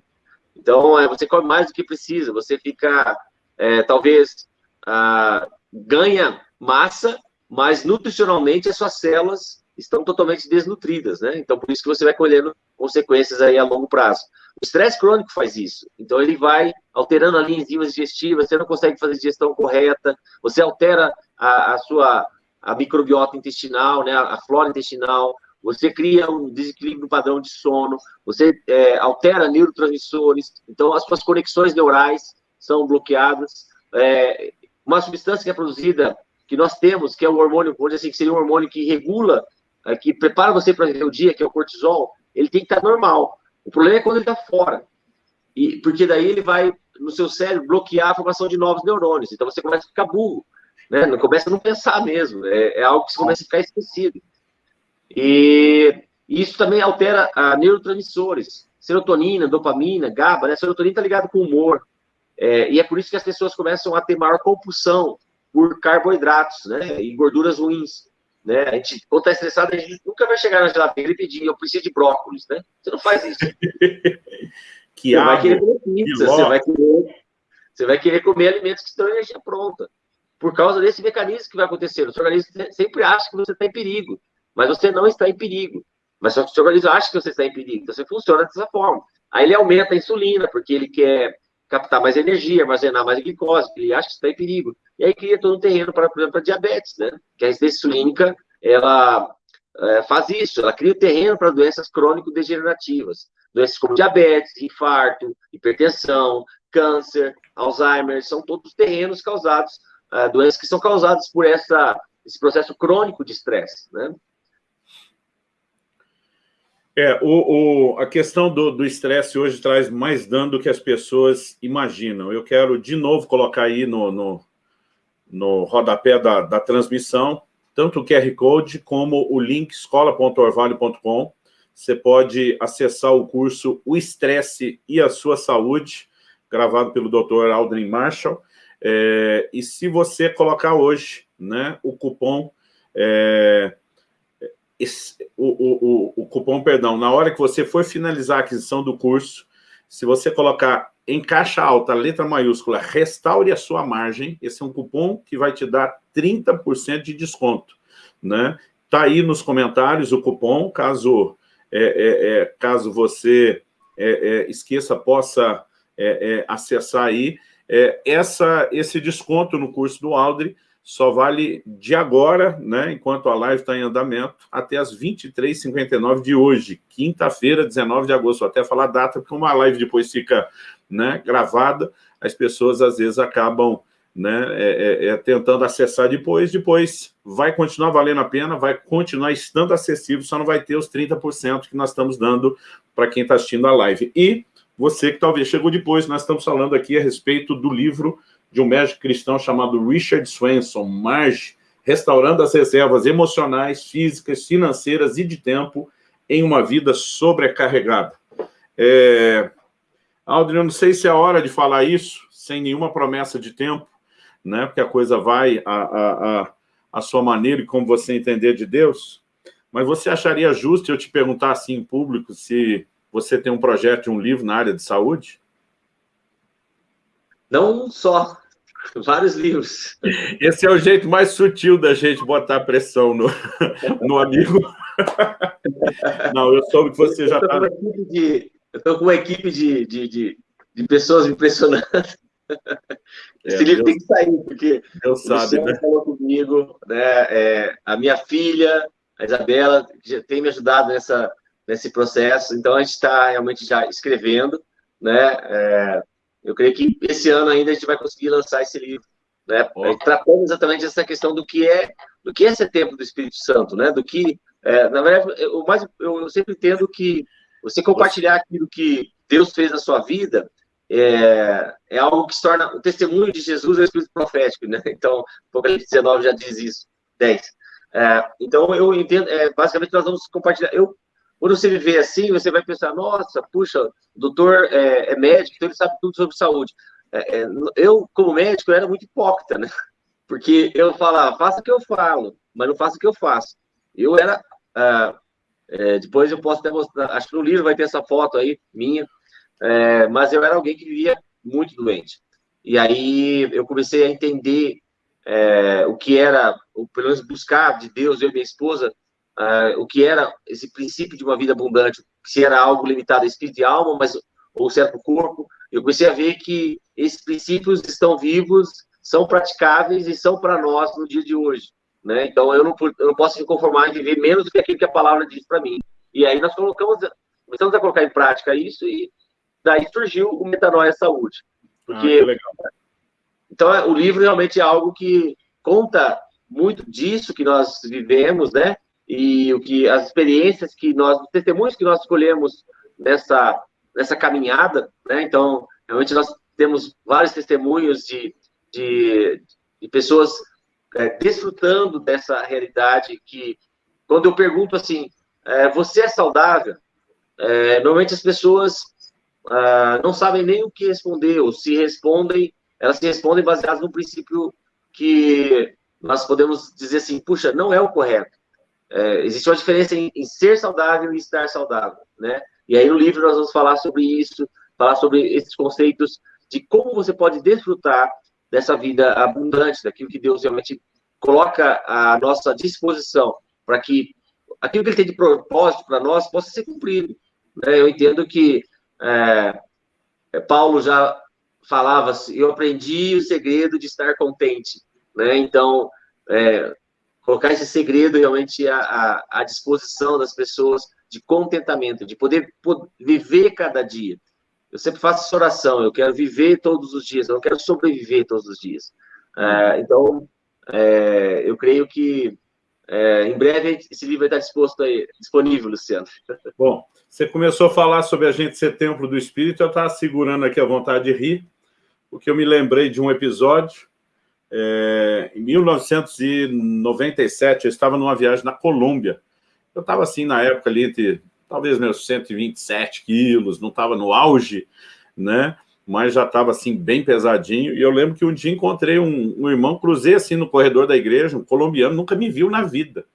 Então, é, você come mais do que precisa, você fica, é, talvez, ah, ganha massa, mas nutricionalmente as suas células estão totalmente desnutridas, né? Então, por isso que você vai colhendo consequências aí a longo prazo. O estresse crônico faz isso. Então, ele vai alterando ali enzimas digestivas, você não consegue fazer digestão correta, você altera a, a sua a microbiota intestinal, né? A flora intestinal, você cria um desequilíbrio no padrão de sono, você é, altera neurotransmissores, então as suas conexões neurais são bloqueadas. É, uma substância que é produzida, que nós temos, que é o hormônio, vamos assim, que seria um hormônio que regula, é, que prepara você para viver o dia, que é o cortisol, ele tem que estar normal. O problema é quando ele está fora. E, porque daí ele vai, no seu cérebro, bloquear a formação de novos neurônios. Então você começa a ficar burro, né? começa a não pensar mesmo. É, é algo que você começa a ficar esquecido. E isso também altera a neurotransmissores. serotonina, dopamina, GABA, né? Serotonina está ligado com o humor. É, e é por isso que as pessoas começam a ter maior compulsão por carboidratos, né? E gorduras ruins. Né? A gente, quando está estressado, a gente nunca vai chegar na geladeira e pedir, eu preciso de brócolis, né? Você não faz isso. que você vai querer comer pizza, você vai querer, você vai querer comer alimentos que estão em energia pronta. Por causa desse mecanismo que vai acontecer. O seu organismo sempre acha que você está em perigo, mas você não está em perigo. Mas só que o seu organismo acha que você está em perigo, então você funciona dessa forma. Aí ele aumenta a insulina, porque ele quer captar mais energia, armazenar mais glicose, ele acha que está em perigo. E aí cria todo um terreno para, por exemplo, para diabetes, né? Que a resistência insulínica, ela é, faz isso, ela cria o terreno para doenças crônico-degenerativas. Doenças como diabetes, infarto, hipertensão, câncer, Alzheimer, são todos terrenos causados, é, doenças que são causadas por essa, esse processo crônico de estresse, né? É, o, o, a questão do estresse hoje traz mais dano do que as pessoas imaginam. Eu quero, de novo, colocar aí no, no, no rodapé da, da transmissão, tanto o QR Code como o link escola.orvalho.com. Você pode acessar o curso O Estresse e a Sua Saúde, gravado pelo Dr. Aldrin Marshall. É, e se você colocar hoje né, o cupom é, o, o, o, cupom, perdão, na hora que você for finalizar a aquisição do curso, se você colocar em caixa alta, letra maiúscula, restaure a sua margem, esse é um cupom que vai te dar 30% de desconto, né? Tá aí nos comentários o cupom, caso, é, é, é caso você é, é, esqueça, possa é, acessar aí. essa, esse desconto no curso do Aldri só vale de agora, né, enquanto a live está em andamento, até as 23h59 de hoje, quinta-feira, 19 de agosto. Vou até falar a data, porque uma live depois fica né, gravada, as pessoas às vezes acabam né, é, é, é, tentando acessar depois, depois vai continuar valendo a pena, vai continuar estando acessível, só não vai ter os 30% que nós estamos dando para quem está assistindo a live. E você que talvez chegou depois, nós estamos falando aqui a respeito do livro de um médico cristão chamado Richard Swenson, Marge, restaurando as reservas emocionais, físicas, financeiras e de tempo em uma vida sobrecarregada. É... Aldrin, eu não sei se é hora de falar isso, sem nenhuma promessa de tempo, né? porque a coisa vai a, a, a, a sua maneira e como você entender de Deus, mas você acharia justo eu te perguntar assim em público se você tem um projeto de um livro na área de saúde? Não um só, vários livros. Esse é o jeito mais sutil da gente botar pressão no, no amigo. Não, eu soube que você já está... Eu estou com uma equipe de, de, de, de pessoas impressionantes. É, Esse livro Deus, tem que sair, porque Deus sabe, né? falou comigo, né? É, a minha filha, a Isabela, já tem me ajudado nessa, nesse processo, então a gente está realmente já escrevendo, né? É, eu creio que esse ano ainda a gente vai conseguir lançar esse livro, né? Tratando exatamente essa questão do que é do que é ser tempo do Espírito Santo, né? Do que, é, na verdade, o mais eu sempre entendo que você compartilhar aquilo que Deus fez na sua vida é, é algo que se torna o testemunho de Jesus é o Espírito profético, né? Então, Apocalipse 19 já diz isso, 10. É, então, eu entendo, é, basicamente, nós vamos compartilhar. Eu quando você viver assim, você vai pensar, nossa, puxa, o doutor é, é médico, então ele sabe tudo sobre saúde. É, é, eu, como médico, eu era muito hipócrita, né? Porque eu falava, faça o que eu falo, mas não faça o que eu faço. Eu era... Ah, é, depois eu posso até mostrar, acho que no livro vai ter essa foto aí, minha, é, mas eu era alguém que vivia muito doente. E aí eu comecei a entender é, o que era, pelo menos buscar de Deus, eu e minha esposa, uh, o que era esse princípio de uma vida abundante, se era algo limitado a espírito e alma, mas ou se era para o corpo. Eu comecei a ver que esses princípios estão vivos, são praticáveis e são para nós no dia de hoje. Né? Então, eu não, eu não posso me conformar em viver menos do que aquilo que a palavra diz para mim. E aí nós colocamos, começamos a colocar em prática isso e daí surgiu o Metanoia Saúde. Porque, ah, então, o livro realmente é algo que conta muito disso que nós vivemos, né? E o que as experiências que nós, os testemunhos que nós escolhemos nessa, nessa caminhada, né? Então, realmente nós temos vários testemunhos de, de, de pessoas é, desfrutando dessa realidade que, quando eu pergunto assim, é, você é saudável? é, normalmente as pessoas ah, não sabem nem o que responder, ou se respondem, elas se respondem baseadas no princípio que nós podemos dizer assim, puxa, não é o correto. É, existe uma diferença em, em, ser saudável e estar saudável, né? E aí no livro nós vamos falar sobre isso, falar sobre esses conceitos de como você pode desfrutar dessa vida abundante, daquilo que Deus realmente coloca à nossa disposição, para que aquilo que Ele tem de propósito para nós possa ser cumprido. Né? Eu entendo que é, é Paulo já falava assim, eu aprendi o segredo de estar contente. Né? Então, é, colocar esse segredo realmente à, à, disposição das pessoas de contentamento, de poder, poder viver cada dia. Eu sempre faço essa oração, eu quero viver todos os dias, eu não quero sobreviver todos os dias. É, então, é, eu creio que é, em breve esse livro vai estar aí, disponível, Luciano. Bom, você começou a falar sobre a gente ser templo do Espírito, eu estava segurando aqui a vontade de rir, porque eu me lembrei de um episódio, é, em 1997, eu estava numa viagem na Colômbia. Eu estava assim, na época ali, entre talvez meus 127 quilos, não estava no auge, né? Mas já estava assim, bem pesadinho. E eu lembro que um dia encontrei um, um irmão, cruzei assim no corredor da igreja, um colombiano, nunca me viu na vida.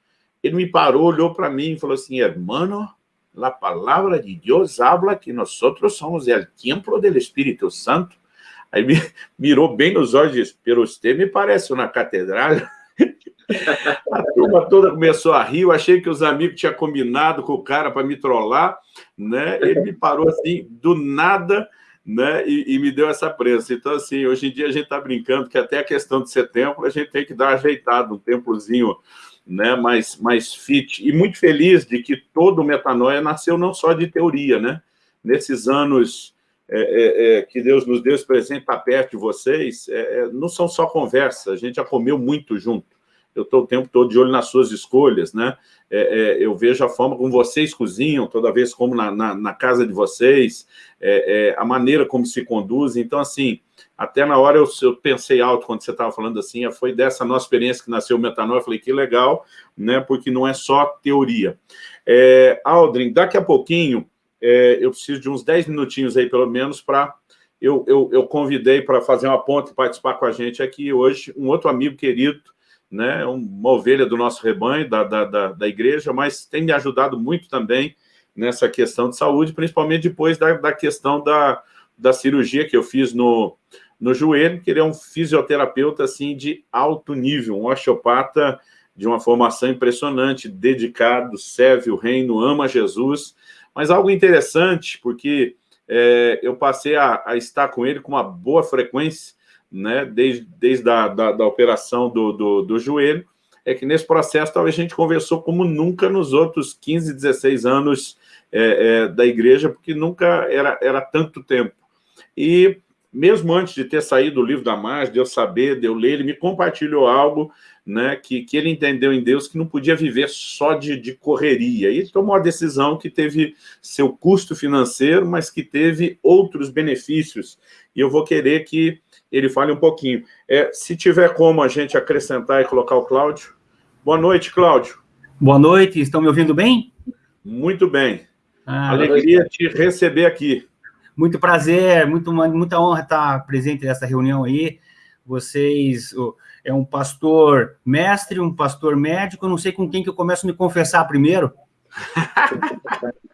Ele me parou, olhou para mim e falou assim, hermano, a palavra de Deus habla que nós somos o templo do Espírito Santo. Aí me mirou bem nos olhos e disse, pero você me parece uma catedral. A turma toda começou a rir, eu achei que os amigos tinham combinado com o cara para me trollar, né? Ele me parou assim, do nada, né? E, e, me deu essa prensa. Então, assim, hoje em dia a gente está brincando que até a questão de setembro a gente tem que dar ajeitado, um templozinho né, mais, mais fit. E muito feliz de que todo o Metanoia nasceu não só de teoria, né? Nesses anos é, é, é, que Deus nos deu esse presente para perto de vocês, é, é, não são só conversas, a gente já comeu muito junto eu estou o tempo todo de olho nas suas escolhas, né? Eu vejo a forma como vocês cozinham, toda vez como na, na, na casa de vocês, a maneira como se conduzem. Então, assim, até na hora eu, eu pensei alto quando você estava falando assim, foi dessa nossa experiência que nasceu o metanol, eu falei, que legal, né? Porque não é só teoria. É, Aldrin, daqui a pouquinho, é, eu preciso de uns 10 minutinhos aí, pelo menos, para... Eu, eu, eu convidei para fazer uma ponte e participar com a gente aqui hoje um outro amigo querido, né, uma ovelha do nosso rebanho, da, da, da, da, igreja, mas tem me ajudado muito também nessa questão de saúde, principalmente depois da, da questão da, da cirurgia que eu fiz no, no joelho, que ele é um fisioterapeuta assim, de alto nível, um osteopata de uma formação impressionante, dedicado, serve o reino, ama Jesus, mas algo interessante, porque é, eu passei a, a estar com ele com uma boa frequência, né, desde, desde a da, da operação do, do, do, joelho, é que nesse processo talvez a gente conversou como nunca nos outros 15, 16 anos é, é, da igreja, porque nunca era, era tanto tempo. E mesmo antes de ter saído o livro da Margem, de eu saber, de eu ler, ele me compartilhou algo né, que, que ele entendeu em Deus que não podia viver só de, de correria. E tomou a decisão que teve seu custo financeiro, mas que teve outros benefícios. E eu vou querer que ele fale um pouquinho. É, se tiver como a gente acrescentar e colocar o Cláudio. Boa noite, Cláudio. Boa noite, estão me ouvindo bem? Muito bem. Ah, Alegria te receber aqui. Muito prazer, muito, muita honra estar presente nessa reunião aí. Vocês, é um pastor mestre, um pastor médico, não sei com quem que eu começo a me confessar primeiro.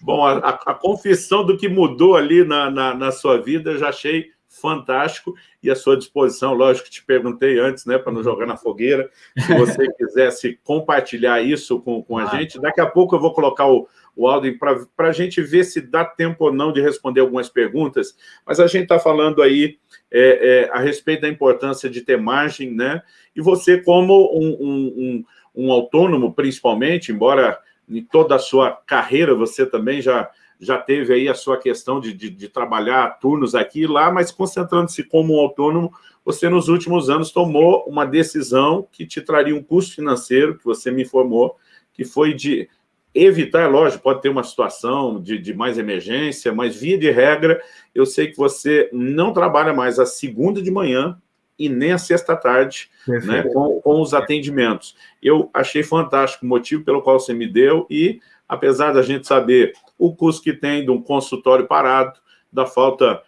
Bom, a, a, confissão do que mudou ali na, na, na sua vida, eu já achei fantástico e à sua disposição, lógico que te perguntei antes, né, para não jogar na fogueira, se você quisesse compartilhar isso com, com a ah, gente, daqui a pouco eu vou colocar o, o áudio para a gente ver se dá tempo ou não de responder algumas perguntas, mas a gente está falando aí é, é, a respeito da importância de ter margem, né, e você como um, um, um, um autônomo, principalmente, embora em toda a sua carreira você também já já teve aí a sua questão de, de, de trabalhar turnos aqui e lá, mas concentrando-se como um autônomo, você nos últimos anos tomou uma decisão que te traria um custo financeiro, que você me informou, que foi de evitar, lógico, pode ter uma situação de, de mais emergência, mas via de regra, eu sei que você não trabalha mais a segunda de manhã e nem a sexta-tarde, né, com, com os atendimentos. Eu achei fantástico o motivo pelo qual você me deu e, apesar da gente saber o custo que tem de um consultório parado, da falta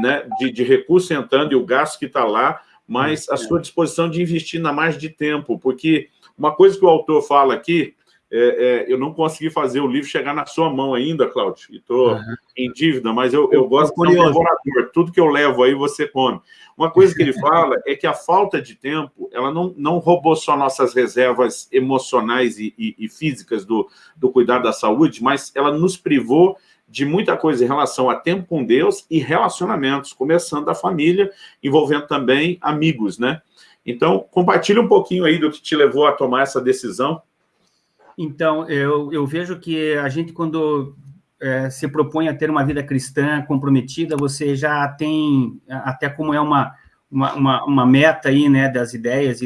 né, de, de recurso entrando e o gasto que está lá, mas a sua disposição de investir na mais de tempo, porque uma coisa que o autor fala aqui, é, é, eu não consegui fazer o livro chegar na sua mão ainda, Cláudio, e estou uhum. em dívida, mas eu, eu gosto de ser um colaborador, tudo que eu levo aí você come. Uma coisa que ele fala é que a falta de tempo, ela não, não roubou só nossas reservas emocionais e, e, e físicas do, do cuidado da saúde, mas ela nos privou de muita coisa em relação a tempo com Deus e relacionamentos, começando da família, envolvendo também amigos, né? Então, compartilha um pouquinho aí do que te levou a tomar essa decisão. Então, eu, eu vejo que a gente, quando é, se propõe a ter uma vida cristã comprometida, você já tem, até como é uma, uma, uma, uma meta aí, né, das ideias,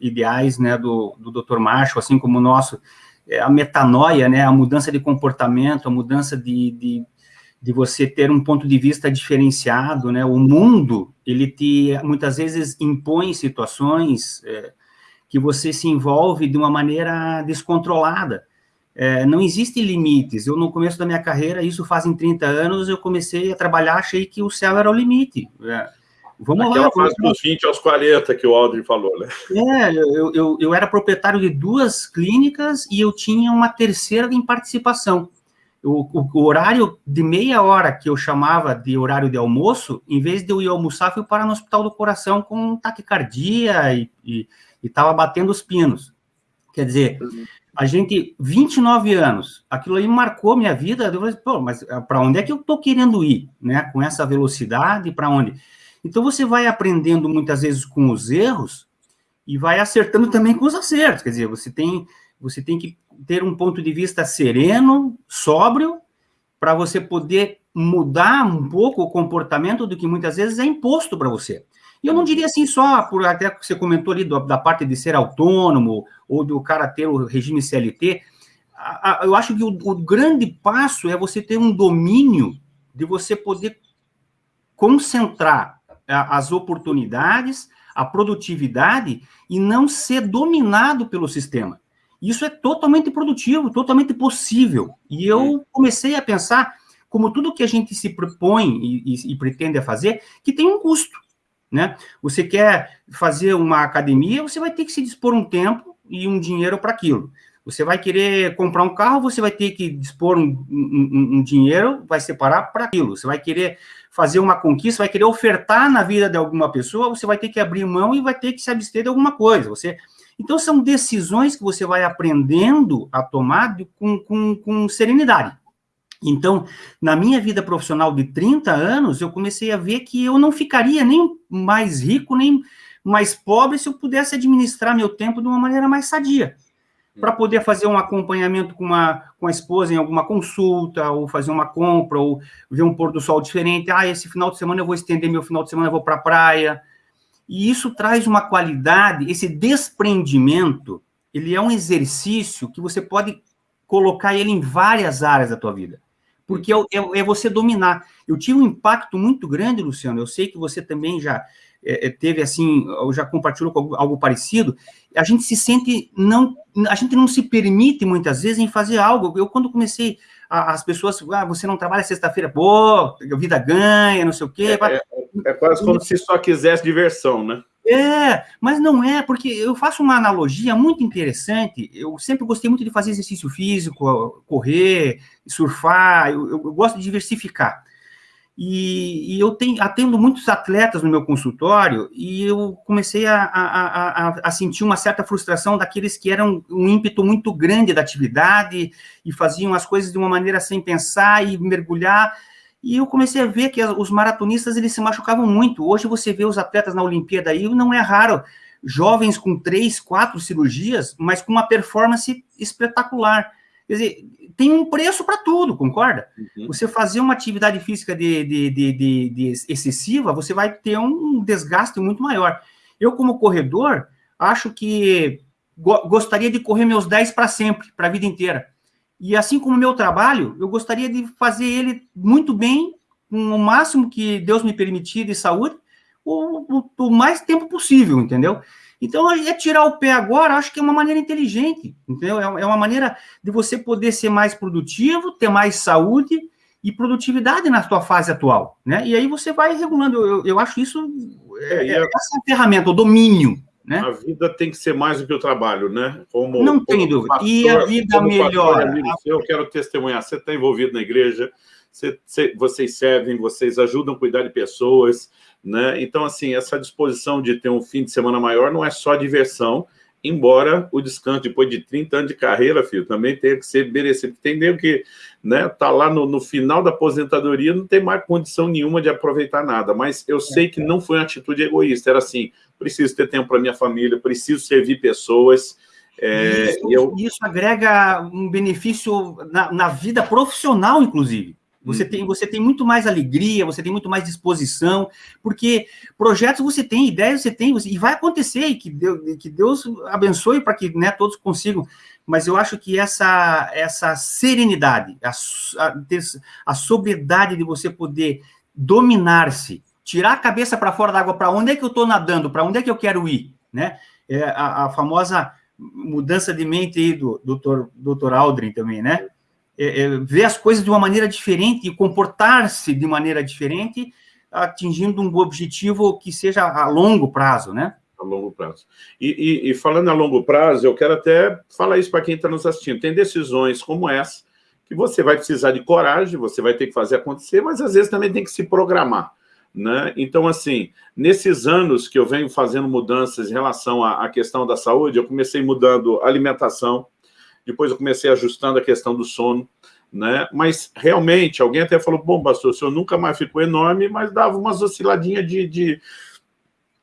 ideais, né, do, do Dr. Marshall, assim como o nosso, é, a metanoia, né, a mudança de comportamento, a mudança de, de, de, você ter um ponto de vista diferenciado, né, o mundo, ele te, muitas vezes, impõe situações é, que você se envolve de uma maneira descontrolada, é, não existem limites, eu no começo da minha carreira, isso fazem 30 anos, eu comecei a trabalhar, achei que o céu era o limite, é, Vamos Aquela lá. fase dos 20 aos 40 que o Aldrin falou, né? É, eu, eu, eu era proprietário de duas clínicas e eu tinha uma terceira em participação. O, o, o, horário de meia hora que eu chamava de horário de almoço, em vez de eu ir almoçar, fui para no hospital do coração com taquicardia e estava batendo os pinos. Quer dizer, a gente, 29 anos, aquilo aí marcou minha vida. Eu falei, pô, mas para onde é que eu estou querendo ir, né? Com essa velocidade, para onde? Então, você vai aprendendo muitas vezes com os erros e vai acertando também com os acertos. Quer dizer, você tem, você tem que ter um ponto de vista sereno, sóbrio, para você poder mudar um pouco o comportamento do que muitas vezes é imposto para você. E eu não diria assim só, por até que você comentou ali do, da parte de ser autônomo ou do cara ter o regime CLT, a, a, eu acho que o, o grande passo é você ter um domínio de você poder concentrar as oportunidades, a produtividade e não ser dominado pelo sistema. Isso é totalmente produtivo, totalmente possível. E eu comecei a pensar, como tudo que a gente se propõe e, e, e pretende a fazer, que tem um custo. Né? Você quer fazer uma academia, você vai ter que se dispor um tempo e um dinheiro para aquilo. Você vai querer comprar um carro, você vai ter que dispor um, um, um dinheiro, vai separar para aquilo. Você vai querer fazer uma conquista, vai querer ofertar na vida de alguma pessoa, você vai ter que abrir mão e vai ter que se abster de alguma coisa. Você, então, são decisões que você vai aprendendo a tomar de, com, com, com serenidade. Então, na minha vida profissional de 30 anos, eu comecei a ver que eu não ficaria nem mais rico, nem mais pobre se eu pudesse administrar meu tempo de uma maneira mais sadia para poder fazer um acompanhamento com, uma, com a esposa em alguma consulta, ou fazer uma compra, ou ver um pôr do sol diferente. Ah, esse final de semana eu vou estender meu final de semana, eu vou para a praia. E isso traz uma qualidade, esse desprendimento, ele é um exercício que você pode colocar ele em várias áreas da tua vida. Porque é, é, é você dominar. Eu tive um impacto muito grande, Luciano, eu sei que você também já é, é, teve assim, ou já compartilhou com algo parecido, a gente se sente não, a gente não se permite muitas vezes em fazer algo. Eu quando comecei as pessoas, ah, você não trabalha sexta-feira, pô, vida ganha, não sei o quê. É, é, é quase como se só quisesse diversão, né? É, mas não é, porque eu faço uma analogia muito interessante. Eu sempre gostei muito de fazer exercício físico, correr, surfar, eu, eu gosto de diversificar. E, e, eu tenho, atendo muitos atletas no meu consultório e eu comecei a, a, a, a, sentir uma certa frustração daqueles que eram um ímpeto muito grande da atividade e faziam as coisas de uma maneira sem pensar e mergulhar. E eu comecei a ver que os maratonistas eles se machucavam muito. Hoje você vê os atletas na Olimpíada aí, não é raro, jovens com três, quatro cirurgias, mas com uma performance espetacular. Quer dizer, tem um preço para tudo, concorda? Uhum. Você fazer uma atividade física de, de, de, de, excessiva, você vai ter um desgaste muito maior. Eu, como corredor, acho que go gostaria de correr meus 10 para sempre, para a vida inteira. E assim como o meu trabalho, eu gostaria de fazer ele muito bem, com o máximo que Deus me permitir de saúde, o, o, o mais tempo possível, entendeu? Então, é tirar o pé agora, acho que é uma maneira inteligente, entendeu? É, é uma maneira de você poder ser mais produtivo, ter mais saúde e produtividade na sua fase atual, né? E aí você vai regulando. Eu, eu acho isso é, é, essa ferramenta, o domínio, né? A vida tem que ser mais do que o trabalho, né? Como, Não tem dúvida. Pastor, e a vida melhora. eu quero testemunhar. Você está envolvido na igreja, você, você, vocês servem, vocês ajudam a cuidar de pessoas, né? Então, assim, essa disposição de ter um fim de semana maior não é só diversão, embora o descanso depois de 30 anos de carreira, filho, também tenha que ser merecido. Tem nego que né, tá lá no, no, final da aposentadoria, não tem mais condição nenhuma de aproveitar nada, mas eu sei que não foi uma atitude egoísta, era assim, preciso ter tempo para minha família, preciso servir pessoas, é, isso, eu... isso, agrega um benefício na, na vida profissional, inclusive. Você, uhum. tem, você tem muito mais alegria, você tem muito mais disposição, porque projetos você tem, ideias você tem, você, e vai acontecer, e que Deus, que Deus abençoe para que né, todos consigam. Mas eu acho que essa, essa serenidade, a, a, a sobriedade de você poder dominar-se, tirar a cabeça para fora da água, para onde é que eu estou nadando, para onde é que eu quero ir, né? É a, a famosa mudança de mente aí do doutor, doutor Aldrin também, né? É, é, ver as coisas de uma maneira diferente e comportar-se de maneira diferente, atingindo um objetivo que seja a longo prazo, né? A longo prazo. E, e, e falando a longo prazo, eu quero até falar isso para quem está nos assistindo. Tem decisões como essa, que você vai precisar de coragem, você vai ter que fazer acontecer, mas às vezes também tem que se programar. Né? Então, assim, nesses anos que eu venho fazendo mudanças em relação à, à questão da saúde, eu comecei mudando alimentação, depois eu comecei ajustando a questão do sono, né? Mas realmente, alguém até falou, bom, pastor, o senhor nunca mais ficou enorme, mas dava umas osciladinhas de, de,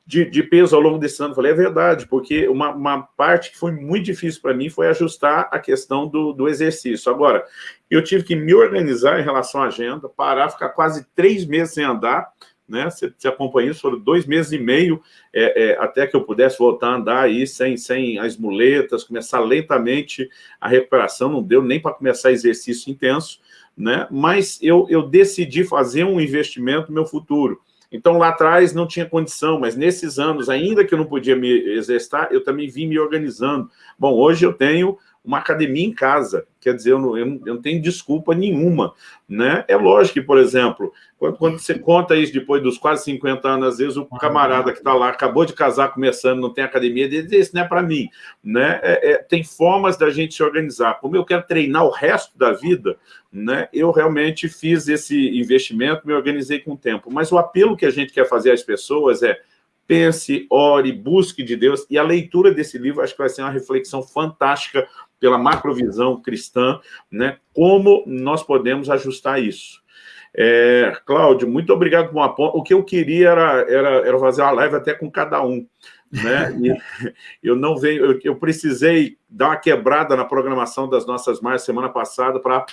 de, de peso ao longo desse ano. Eu falei, é verdade, porque uma, uma parte que foi muito difícil para mim foi ajustar a questão do, do exercício. Agora, eu tive que me organizar em relação à agenda, parar, ficar quase três meses sem andar, né? Você, você acompanha isso, foram dois meses e meio é, é, até que eu pudesse voltar a andar aí sem, sem as muletas, começar lentamente a recuperação, não deu nem para começar exercício intenso, né? Mas eu, eu decidi fazer um investimento no meu futuro. Então, lá atrás não tinha condição, mas nesses anos, ainda que eu não podia me exercitar, eu também vim me organizando. Bom, hoje eu tenho uma academia em casa. Quer dizer, eu não, eu não, tenho desculpa nenhuma. Né? É lógico que, por exemplo, quando, quando, você conta isso depois dos quase 50 anos, às vezes o camarada que está lá, acabou de casar, começando, não tem academia, ele diz, isso não é para mim. Né? É, é, tem formas da gente se organizar. Como eu quero treinar o resto da vida, né, eu realmente fiz esse investimento, me organizei com o tempo. Mas o apelo que a gente quer fazer às pessoas é pense, ore, busque de Deus, e a leitura desse livro acho que vai ser uma reflexão fantástica pela macrovisão cristã, né? Como nós podemos ajustar isso. É, Cláudio, muito obrigado por uma ponta. O que eu queria era, era, era fazer uma live até com cada um. Né? Eu não venho, eu, eu, precisei dar uma quebrada na programação das nossas marchas semana passada para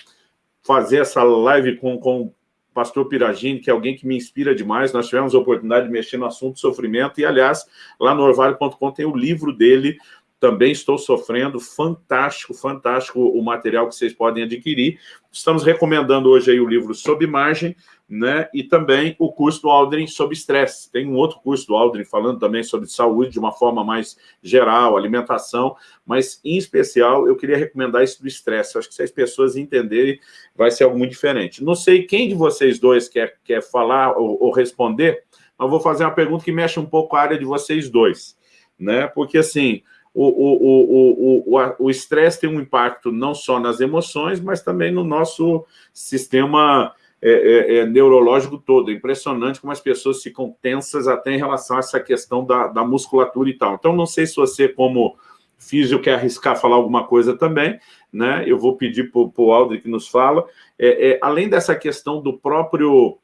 fazer essa live com, com o pastor Piragini, que é alguém que me inspira demais. Nós tivemos a oportunidade de mexer no assunto sofrimento, e, aliás, lá no orvalho.com tem o livro dele, também estou sofrendo, fantástico, fantástico o material que vocês podem adquirir. Estamos recomendando hoje aí o livro Sob Margem, né, e também o curso do Aldrin sobre estresse. Tem um outro curso do Aldrin falando também sobre saúde de uma forma mais geral, alimentação, mas em especial eu queria recomendar isso do estresse. Acho que se as pessoas entenderem, vai ser algo muito diferente. Não sei quem de vocês dois quer, quer falar ou, ou responder, mas vou fazer uma pergunta que mexe um pouco a área de vocês dois, né, porque assim o estresse tem um impacto não só nas emoções, mas também no nosso sistema é, é, é, neurológico todo. É impressionante como as pessoas ficam tensas até em relação a essa questão da, da musculatura e tal. Então, não sei se você, como físico, quer arriscar falar alguma coisa também, né? Eu vou pedir para o Aldri que nos fala. É, é, além dessa questão do próprio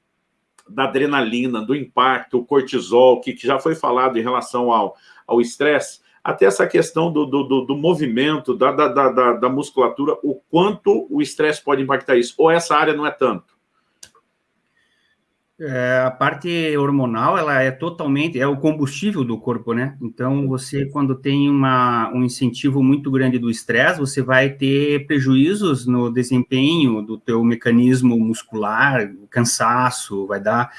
da adrenalina, do impacto, o cortisol, que, que já foi falado em relação ao estresse, até essa questão do, do, do, do movimento, da, da, da, da, musculatura, o quanto o estresse pode impactar isso, ou essa área não é tanto? É, a parte hormonal, ela é totalmente, é o combustível do corpo, né? Então, você, quando tem uma, um incentivo muito grande do estresse, você vai ter prejuízos no desempenho do teu mecanismo muscular, cansaço, vai dar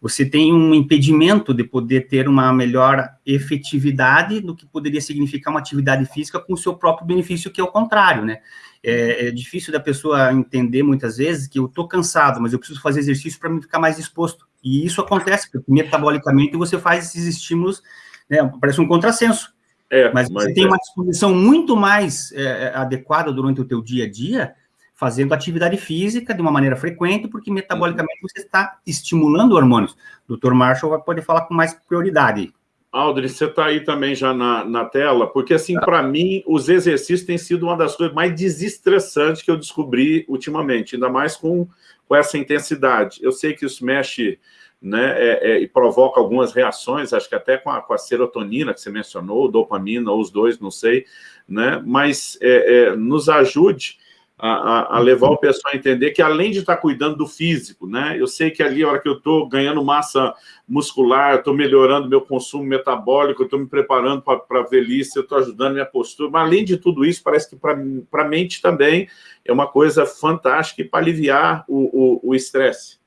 você tem um impedimento de poder ter uma melhor efetividade do que poderia significar uma atividade física com o seu próprio benefício, que é o contrário, né? É, é difícil da pessoa entender muitas vezes que eu estou cansado, mas eu preciso fazer exercício para me ficar mais disposto. E isso acontece, porque metabolicamente você faz esses estímulos, né, parece um contrassenso. É, mas, mas você tem é. uma disposição muito mais é, é, adequada durante o teu dia a dia, fazendo atividade física de uma maneira frequente, porque metabolicamente você está estimulando hormônios. O Dr. Marshall vai poder falar com mais prioridade. Aldrin, você está aí também já na, na tela, porque assim, tá. para mim, os exercícios têm sido uma das coisas mais desestressantes que eu descobri ultimamente, ainda mais com, com essa intensidade. Eu sei que isso mexe né, é, é, e provoca algumas reações, acho que até com a, com a, serotonina que você mencionou, dopamina, ou os dois, não sei, né, mas é, é nos ajude a, a, levar o pessoal a entender que além de estar cuidando do físico, né, eu sei que ali, a hora que eu estou ganhando massa muscular, estou melhorando meu consumo metabólico, estou me preparando para a velhice, estou ajudando minha postura, mas além de tudo isso, parece que para a mente também é uma coisa fantástica para aliviar o estresse.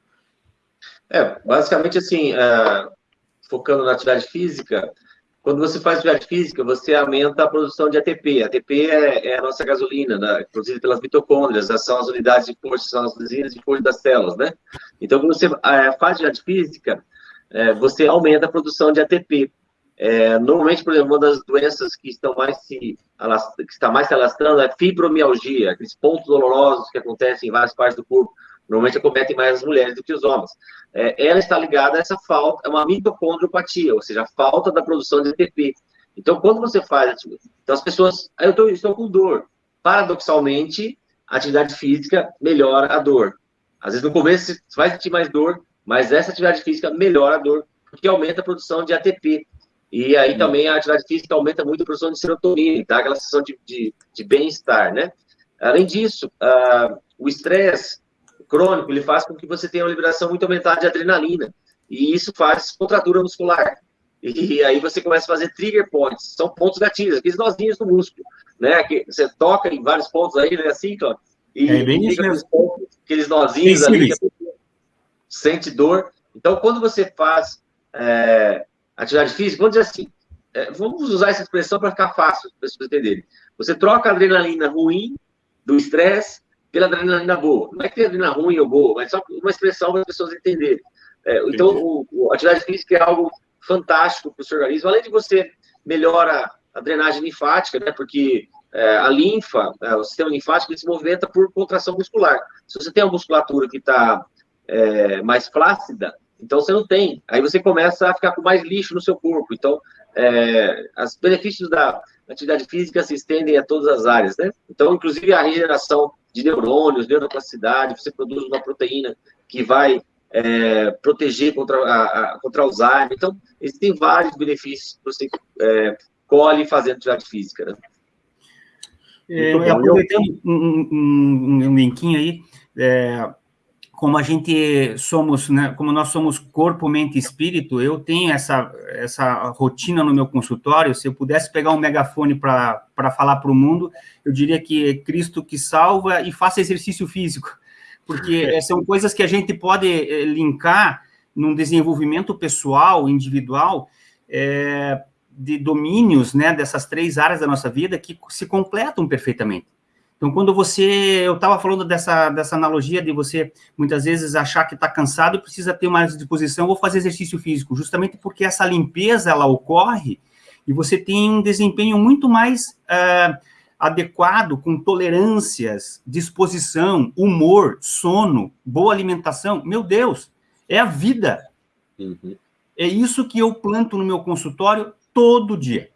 É, basicamente assim, uh, focando na atividade física, quando você faz atividade física, você aumenta a produção de ATP. ATP é, é a nossa gasolina, né? produzida pelas mitocôndrias, são as unidades de força, são as usinas de força das células, né? Então, quando você é, faz atividade física, é, você aumenta a produção de ATP. É, normalmente, por exemplo, uma das doenças que estão mais se que está mais se alastrando é fibromialgia, aqueles pontos dolorosos que acontecem em várias partes do corpo normalmente acometem mais as mulheres do que os homens. É, ela está ligada a essa falta, é uma mitocondriopatia, ou seja, a falta da produção de ATP. Então, quando você faz, então as pessoas, ah, eu tô, estou com dor. Paradoxalmente, a atividade física melhora a dor. Às vezes no começo você vai sentir mais dor, mas essa atividade física melhora a dor, porque aumenta a produção de ATP. E aí também a atividade física aumenta muito a produção de serotonina, dá aquela sensação de, de, de bem-estar, né? Além disso, uh, o estresse crônico, ele faz com que você tenha uma liberação muito aumentada de adrenalina. E isso faz contratura muscular. E aí você começa a fazer trigger points, são pontos gatilhos, aqueles nozinhos do músculo, né? Que você toca em vários pontos aí, né? Assim, ó, e é bem liga aqueles, pontos, aqueles nozinhos sim, ali, sente dor. Então, quando você faz é, atividade física, vamos dizer assim, é, vamos usar essa expressão para ficar fácil, para vocês entenderem. Você troca a adrenalina ruim do estresse pela adrenalina boa. Não é que tem adrenalina ruim ou boa, mas só uma expressão para as pessoas entenderem. É, então, o, o, a atividade física é algo fantástico para o seu organismo, além de você melhora a drenagem linfática, né? Porque é, a linfa, é, o sistema linfático, ele se movimenta por contração muscular. Se você tem uma musculatura que está é, mais flácida, então você não tem. Aí você começa a ficar com mais lixo no seu corpo. Então, é, os benefícios da atividade física se estendem a todas as áreas, né? Então, inclusive a regeneração de neurônios, neuroplasticidade, você produz uma proteína que vai é, proteger contra, a, a, contra Alzheimer. Então, existem vários benefícios que você é, colhe fazendo atividade física. Né? É, aproveitando um, um, um linkinho aí, é, como a gente somos, né, como nós somos corpo, mente e espírito, eu tenho essa, essa rotina no meu consultório, se eu pudesse pegar um megafone para falar para o mundo, eu diria que é Cristo que salva e faça exercício físico, porque são coisas que a gente pode eh, linkar num desenvolvimento pessoal, individual, é, de domínios, né, dessas três áreas da nossa vida que se completam perfeitamente. Então, quando você, eu estava falando dessa, dessa analogia de você, muitas vezes, achar que está cansado e precisa ter mais disposição, vou fazer exercício físico, justamente porque essa limpeza, ela ocorre e você tem um desempenho muito mais uh, adequado, com tolerâncias, disposição, humor, sono, boa alimentação. Meu Deus, é a vida. Uhum. É isso que eu planto no meu consultório todo dia.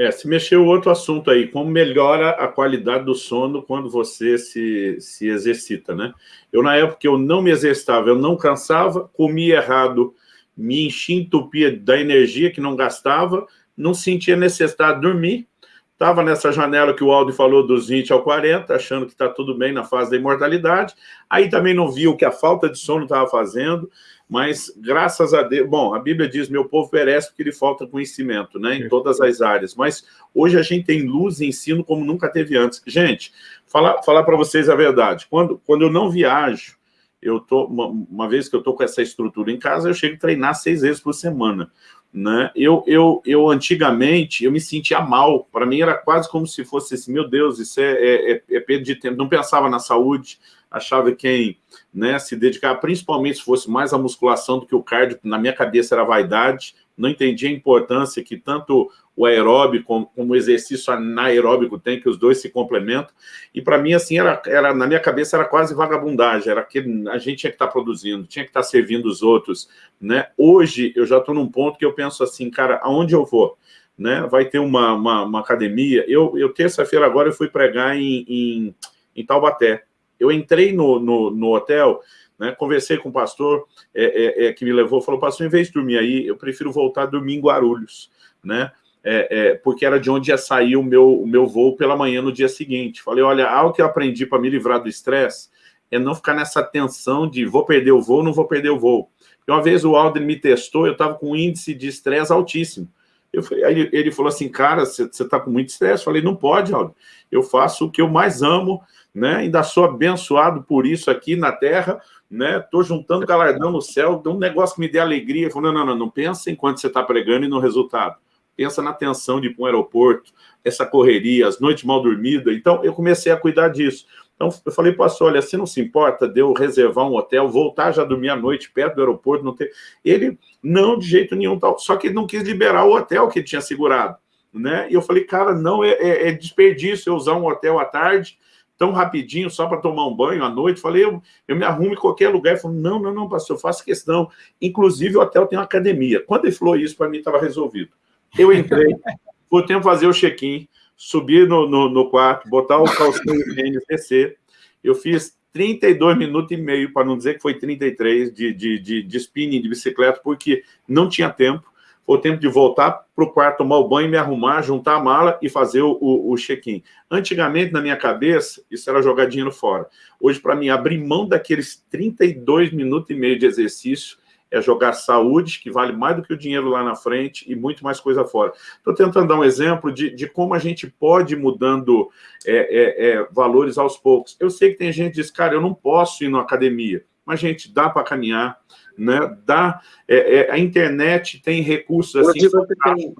É, se mexeu outro assunto aí, como melhora a qualidade do sono quando você se, se exercita, né? Eu, na época, eu não me exercitava, eu não cansava, comia errado, me enchia, entupia da energia que não gastava, não sentia necessidade de dormir, estava nessa janela que o Aldo falou dos 20 ao 40, achando que está tudo bem na fase da imortalidade, aí também não viu o que a falta de sono estava fazendo, mas graças a Deus, bom, a Bíblia diz, meu povo perece porque lhe falta conhecimento, né, em todas as áreas, mas hoje a gente tem luz e ensino como nunca teve antes. Gente, falar, falar para vocês a verdade, quando, quando eu não viajo, eu tô, uma, uma, vez que eu tô com essa estrutura em casa, eu chego a treinar seis vezes por semana. Né? Eu, eu, eu antigamente, eu me sentia mal, para mim era quase como se fosse assim, meu Deus, isso é, é, é, é perda de tempo, não pensava na saúde, achava que quem né, se dedicar, principalmente se fosse mais a musculação do que o cardio, na minha cabeça era vaidade, não entendia a importância que tanto o aeróbico como, como o exercício anaeróbico tem, que os dois se complementam, e para mim, assim, era, era, na minha cabeça era quase vagabundagem, era que a gente tinha que estar tá produzindo, tinha que estar tá servindo os outros, né? Hoje, eu já estou num ponto que eu penso assim, cara, aonde eu vou? Né? Vai ter uma, uma, uma academia, eu, eu terça-feira agora eu fui pregar em, em, em Taubaté, eu entrei no, no, no hotel, né, conversei com o pastor é, é, é, que me levou, falou, pastor, em vez de dormir aí, eu prefiro voltar a dormir em Guarulhos, né? É, é, porque era de onde ia sair o meu, o meu voo pela manhã no dia seguinte. Falei, olha, algo que eu aprendi para me livrar do estresse é não ficar nessa tensão de vou perder o voo, não vou perder o voo. Uma vez o Alden me testou, eu estava com um índice de estresse altíssimo. Eu aí ele falou assim, cara, você está com muito estresse? Falei, não pode, Alden. Eu faço o que eu mais amo, né? Ainda sou abençoado por isso aqui na terra, né? Estou juntando galardão no céu, um negócio que me dê alegria. Falei, não, não, não, não pensa enquanto você está pregando e no resultado. Pensa na tensão de ir para um aeroporto, essa correria, as noites mal dormidas. Então, eu comecei a cuidar disso. Então, eu falei, pastor, olha, se não se importa de eu reservar um hotel, voltar já dormir à noite perto do aeroporto, não ter... Ele, não, de jeito nenhum, tal. Só que ele não quis liberar o hotel que ele tinha segurado, né? E eu falei, cara, não, é, é, é desperdício eu usar um hotel à tarde, tão rapidinho, só para tomar um banho à noite. Falei, eu, eu me arrumo em qualquer lugar. Ele falou, não, não, não, pastor, eu faço questão. Inclusive, o hotel tem uma academia. Quando ele falou isso, para mim estava resolvido. Eu entrei, fui tempo fazer o check-in, subir no, no, no, quarto, botar o calcinho de tênis, descer. Eu fiz 32 minutos e meio, para não dizer que foi 33, de, de, de, de spinning de bicicleta, porque não tinha tempo. Foi o tempo de voltar para o quarto, tomar o banho, me arrumar, juntar a mala e fazer o, o, check-in. Antigamente, na minha cabeça, isso era jogar dinheiro fora. Hoje, para mim, abrir mão daqueles 32 minutos e meio de exercício é jogar saúde, que vale mais do que o dinheiro lá na frente, e muito mais coisa fora. Estou tentando dar um exemplo de, de como a gente pode ir mudando é, é, é, valores aos poucos. Eu sei que tem gente que diz, cara, eu não posso ir na academia, mas, gente, dá para caminhar, né? dá, é, é, a internet tem recursos assim...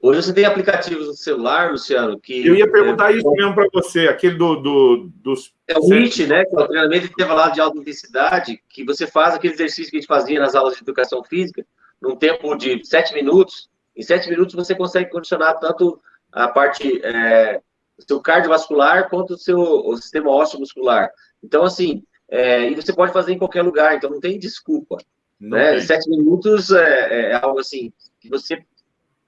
Hoje você tem aplicativos no celular, Luciano, que... Eu ia perguntar é, isso mesmo para você, aquele do, do, dos... É o HIIT, né, que é o treinamento intervalado de alta intensidade, que você faz aquele exercício que a gente fazia nas aulas de educação física, num tempo de sete minutos. Em sete minutos você consegue condicionar tanto a parte é, do seu cardiovascular quanto o seu o sistema ósseo muscular. Então, assim, é, e você pode fazer em qualquer lugar, então não tem desculpa. Não né? Tem. Sete minutos é, é algo assim que você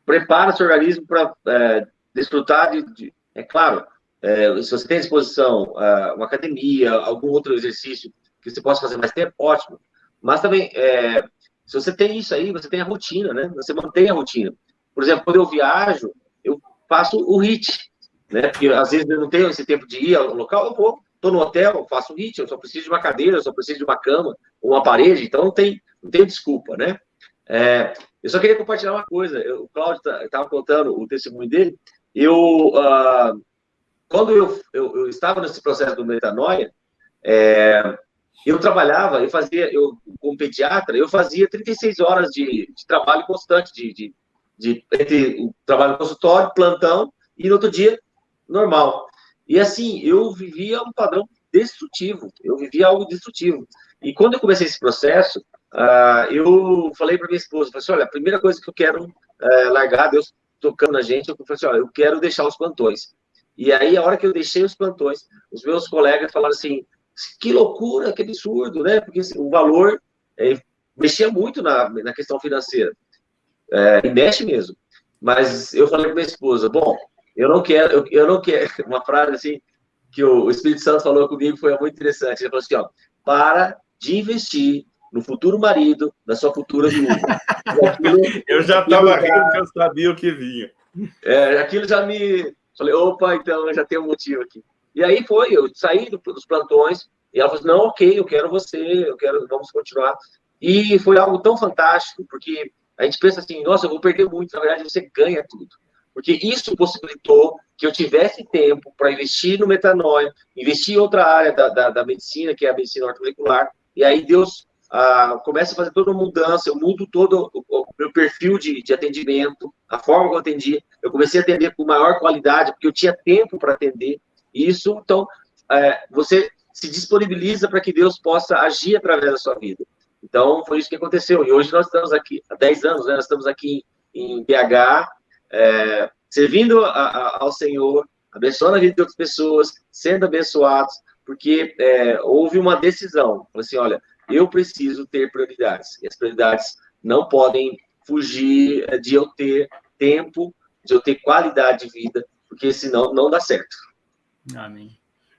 prepara seu organismo para é, desfrutar de, de, é claro, é, se você tem à disposição uh, uma academia, algum outro exercício que você possa fazer mais tempo, ótimo. Mas também, é, se você tem isso aí, você tem a rotina, né? Você mantém a rotina. Por exemplo, quando eu viajo, eu faço o HIT, né? Porque às vezes eu não tenho esse tempo de ir ao local, eu vou, estou no hotel, faço o HIT, eu só preciso de uma cadeira, eu só preciso de uma cama, uma parede, então não tem, não tem desculpa, né? É, eu só queria compartilhar uma coisa. Eu, o Cláudio estava tá, contando o testemunho dele. Eu, uh, quando eu, eu, eu, estava nesse processo do metanoia, é, eu trabalhava, eu fazia, eu como pediatra, eu fazia 36 horas de, de trabalho constante, de, de, de, entre o trabalho no consultório, plantão, e no outro dia, normal. E assim, eu vivia um padrão destrutivo, eu vivia algo destrutivo. E quando eu comecei esse processo, uh, eu falei para minha esposa, falei assim, olha, a primeira coisa que eu quero uh, largar, Deus tocando na gente, eu falei assim, olha, eu quero deixar os plantões. E aí, a hora que eu deixei os plantões, os meus colegas falaram assim, que loucura, que absurdo, né? Porque assim, o valor é, mexia muito na, na questão financeira. É, e mexe mesmo. Mas eu falei para minha esposa, bom, eu não quero, eu, eu não quero, uma frase assim, que o, Espírito Santo falou comigo foi muito interessante. Ele falou assim, ó, para de investir no futuro marido da sua futura viúva. eu já estava rindo porque eu sabia o que vinha. É, aquilo já me... Falei, opa, então já tem um motivo aqui. E aí foi, eu saí do, dos plantões, e ela falou assim, não, ok, eu quero você, eu quero, vamos continuar. E foi algo tão fantástico, porque a gente pensa assim, nossa, eu vou perder muito, na verdade você ganha tudo. Porque isso possibilitou que eu tivesse tempo para investir no metanoia, investir em outra área da, da, da medicina, que é a medicina ortomolecular, e aí Deus ah, começa a fazer toda uma mudança, eu mudo todo o, o meu perfil de, de, atendimento, a forma que eu atendi, eu comecei a atender com maior qualidade, porque eu tinha tempo para atender isso, então, é, você se disponibiliza para que Deus possa agir através da sua vida. Então, foi isso que aconteceu, e hoje nós estamos aqui, há 10 anos, né, nós estamos aqui em BH, é, servindo a, a, ao Senhor, abençoando a vida de outras pessoas, sendo abençoados, porque é, houve uma decisão, assim, olha, eu preciso ter prioridades, e as prioridades não podem fugir é, de eu ter tempo, de eu ter qualidade de vida, porque senão não dá certo. Amém.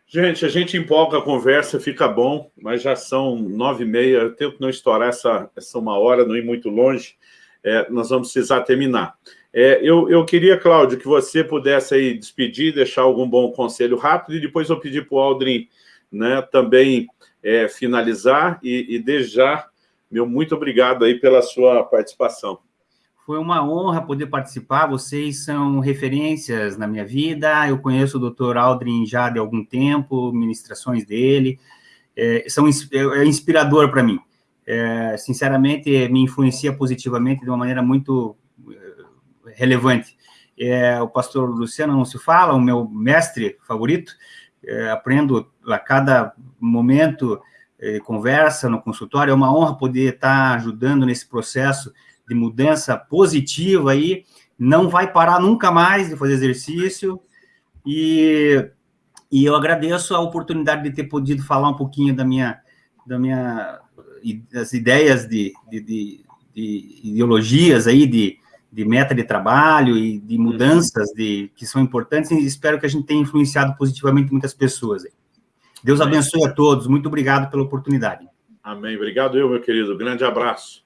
Gente, a gente empolga a conversa, fica bom, mas já são nove e meia, eu tento não estourar essa, essa uma hora, não ir muito longe, é, nós vamos precisar terminar. É, eu, eu queria, Cláudio, que você pudesse aí despedir, deixar algum bom conselho rápido, e depois eu pedir para o Aldrin né, também é, finalizar, e, e desde já, meu muito obrigado aí pela sua participação. Foi uma honra poder participar, vocês são referências na minha vida, eu conheço o Dr. Aldrin já de algum tempo, ministrações dele, é, são, é, é inspirador para mim. É, sinceramente, me influencia positivamente de uma maneira muito relevante. É, o pastor Luciano não se fala, o meu mestre favorito, é, aprendo a cada momento, é, conversa no consultório, é uma honra poder estar ajudando nesse processo de mudança positiva aí, não vai parar nunca mais de fazer exercício, e, e eu agradeço a oportunidade de ter podido falar um pouquinho da minha, da minha das ideias de, de, de, de ideologias aí, de, de meta de trabalho e de mudanças de, que são importantes, e espero que a gente tenha influenciado positivamente muitas pessoas. Deus abençoe a todos, muito obrigado pela oportunidade. Amém, obrigado eu, meu querido, grande abraço.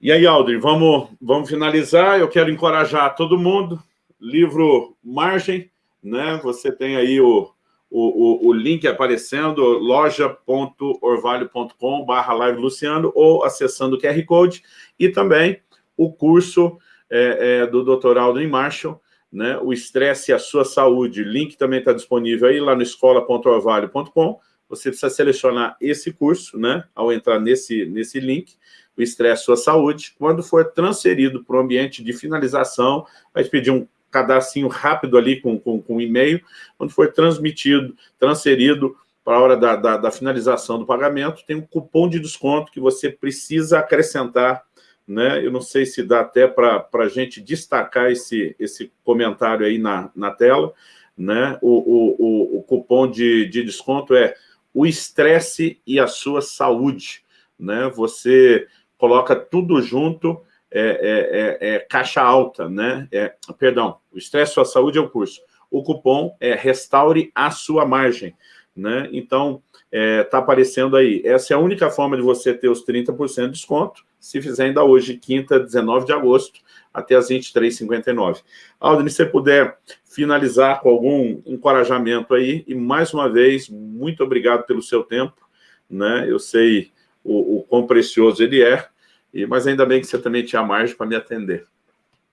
E aí, Aldrin, vamos, vamos finalizar. Eu quero encorajar todo mundo. Livro Margem, né? Você tem aí o, o, o, o link aparecendo, loja.orvalho.com barra live Luciano, ou acessando o QR Code, e também o curso é, é, do Dr. Aldrin Marshall, né? O Estresse e a Sua Saúde. Link também está disponível aí lá no escola.orvalho.com. Você precisa selecionar esse curso, né? Ao entrar nesse, nesse link, o estresse sua saúde, quando for transferido para o ambiente de finalização, vai pedir um cadastrinho rápido ali com, com, com e-mail, quando for transmitido, transferido para a hora da, da, da, finalização do pagamento, tem um cupom de desconto que você precisa acrescentar, né? Eu não sei se dá até para a gente destacar esse, esse comentário aí na, na tela, né? O, o, o, o cupom de, de desconto é o estresse e a sua saúde, né? Você coloca tudo junto, é, é, é, é caixa alta, né? É, perdão, o Estresse Sua Saúde é o curso. O cupom é Restaure a Sua Margem, né? Então, está é, aparecendo aí. Essa é a única forma de você ter os 30% de desconto, se fizer ainda hoje, quinta, 19 de agosto, até as 23h59. Aldrin, se você puder finalizar com algum encorajamento aí, e mais uma vez, muito obrigado pelo seu tempo, né? Eu sei o, o quão precioso ele é, e, mas ainda bem que você também tinha margem para me atender.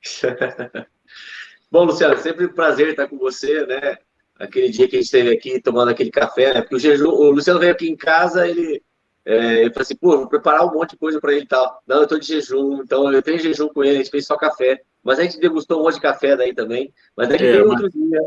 Bom, Luciano, sempre um prazer estar com você, né? Aquele dia que a gente esteve aqui tomando aquele café, né? Porque o, jejum, o Luciano veio aqui em casa, ele, é, ele falou assim, pô, vou preparar um monte de coisa para ele e tal. Não, eu estou de jejum, então eu tenho jejum com ele, a gente fez só café. Mas a gente degustou um monte de café daí também. Mas daí é, veio mas... outro dia.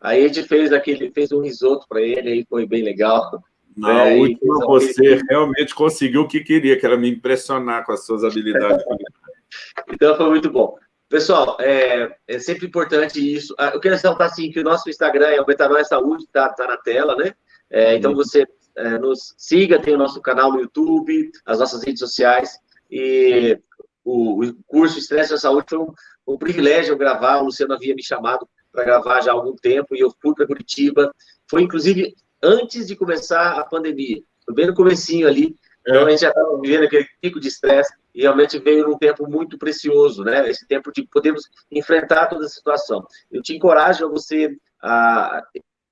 Aí a gente fez aquele, fez um risoto para ele, aí foi bem legal. Na é, última, você realmente conseguiu o que queria, que era me impressionar com as suas habilidades. então, foi muito bom. Pessoal, é, é, sempre importante isso. Ah, eu quero ressaltar, assim, que o nosso Instagram é o Metanoia Saúde, tá, tá na tela, né? É, então, você é, nos siga, tem o nosso canal no YouTube, as nossas redes sociais, e o, o curso Estresse da Saúde foi um, um privilégio gravar, o Luciano havia me chamado para gravar já há algum tempo, e eu fui para Curitiba. Foi, inclusive, antes de começar a pandemia, bem no comecinho ali, é. então a gente já estava vivendo aquele pico de estresse e realmente veio num tempo muito precioso, né? Esse tempo de podermos enfrentar toda a situação. Eu te encorajo a você a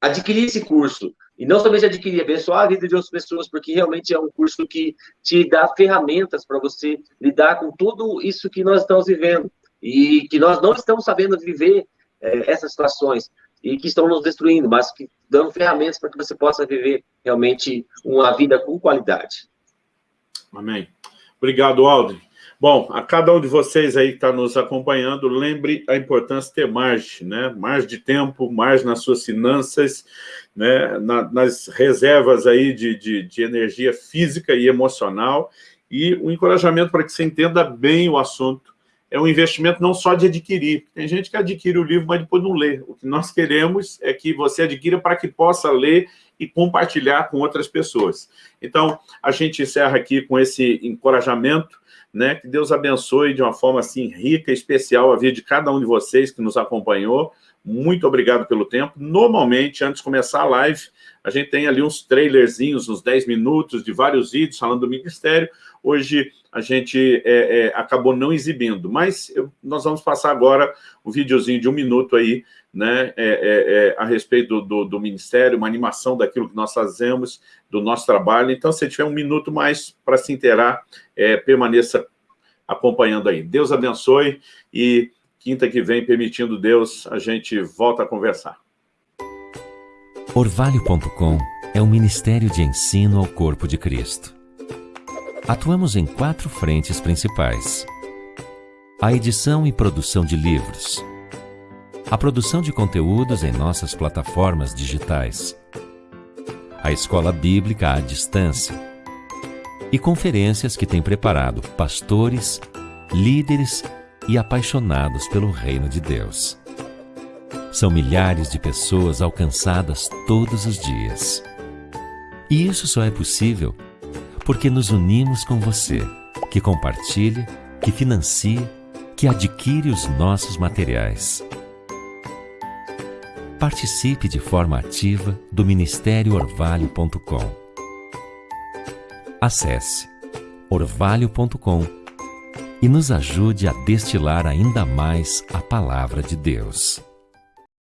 adquirir esse curso e não somente adquirir, abençoar a vida de outras pessoas, porque realmente é um curso que te dá ferramentas para você lidar com tudo isso que nós estamos vivendo e que nós não estamos sabendo viver é, essas situações e que estão nos destruindo, mas que dão ferramentas para que você possa viver realmente uma vida com qualidade. Amém. Obrigado, Aldrin. Bom, a cada um de vocês aí que está nos acompanhando, lembre a importância de ter margem, né? Margem de tempo, margem nas suas finanças, né? Na, nas reservas aí de, de, de energia física e emocional, e o encorajamento para que você entenda bem o assunto. É um investimento não só de adquirir. Tem gente que adquire o livro, mas depois não lê. O que nós queremos é que você adquira para que possa ler e compartilhar com outras pessoas. Então, a gente encerra aqui com esse encorajamento né? Que Deus abençoe de uma forma assim rica, especial a vida de cada um de vocês que nos acompanhou. Muito obrigado pelo tempo. Normalmente, antes de começar a live, a gente tem ali uns trailerzinhos, uns 10 minutos de vários vídeos falando do Ministério. Hoje a gente é, é, acabou não exibindo, mas eu, nós vamos passar agora um videozinho de um minuto aí, né, é, é, é a respeito do, do, do, Ministério, uma animação daquilo que nós fazemos, do nosso trabalho. Então, se tiver um minuto mais para se inteirar, é, permaneça acompanhando aí. Deus abençoe e quinta que vem, permitindo Deus, a gente volta a conversar. Orvalho.com é um ministério de ensino ao corpo de Cristo. Atuamos em quatro frentes principais. A edição e produção de livros. A produção de conteúdos em nossas plataformas digitais. A escola bíblica à distância. E conferências que tem preparado pastores, líderes e apaixonados pelo reino de Deus. São milhares de pessoas alcançadas todos os dias. E isso só é possível porque nos unimos com você, que compartilha, que financia, que adquire os nossos materiais. Participe de forma ativa do Ministério Orvalho.com. Acesse orvalho.com e nos ajude a destilar ainda mais a palavra de Deus.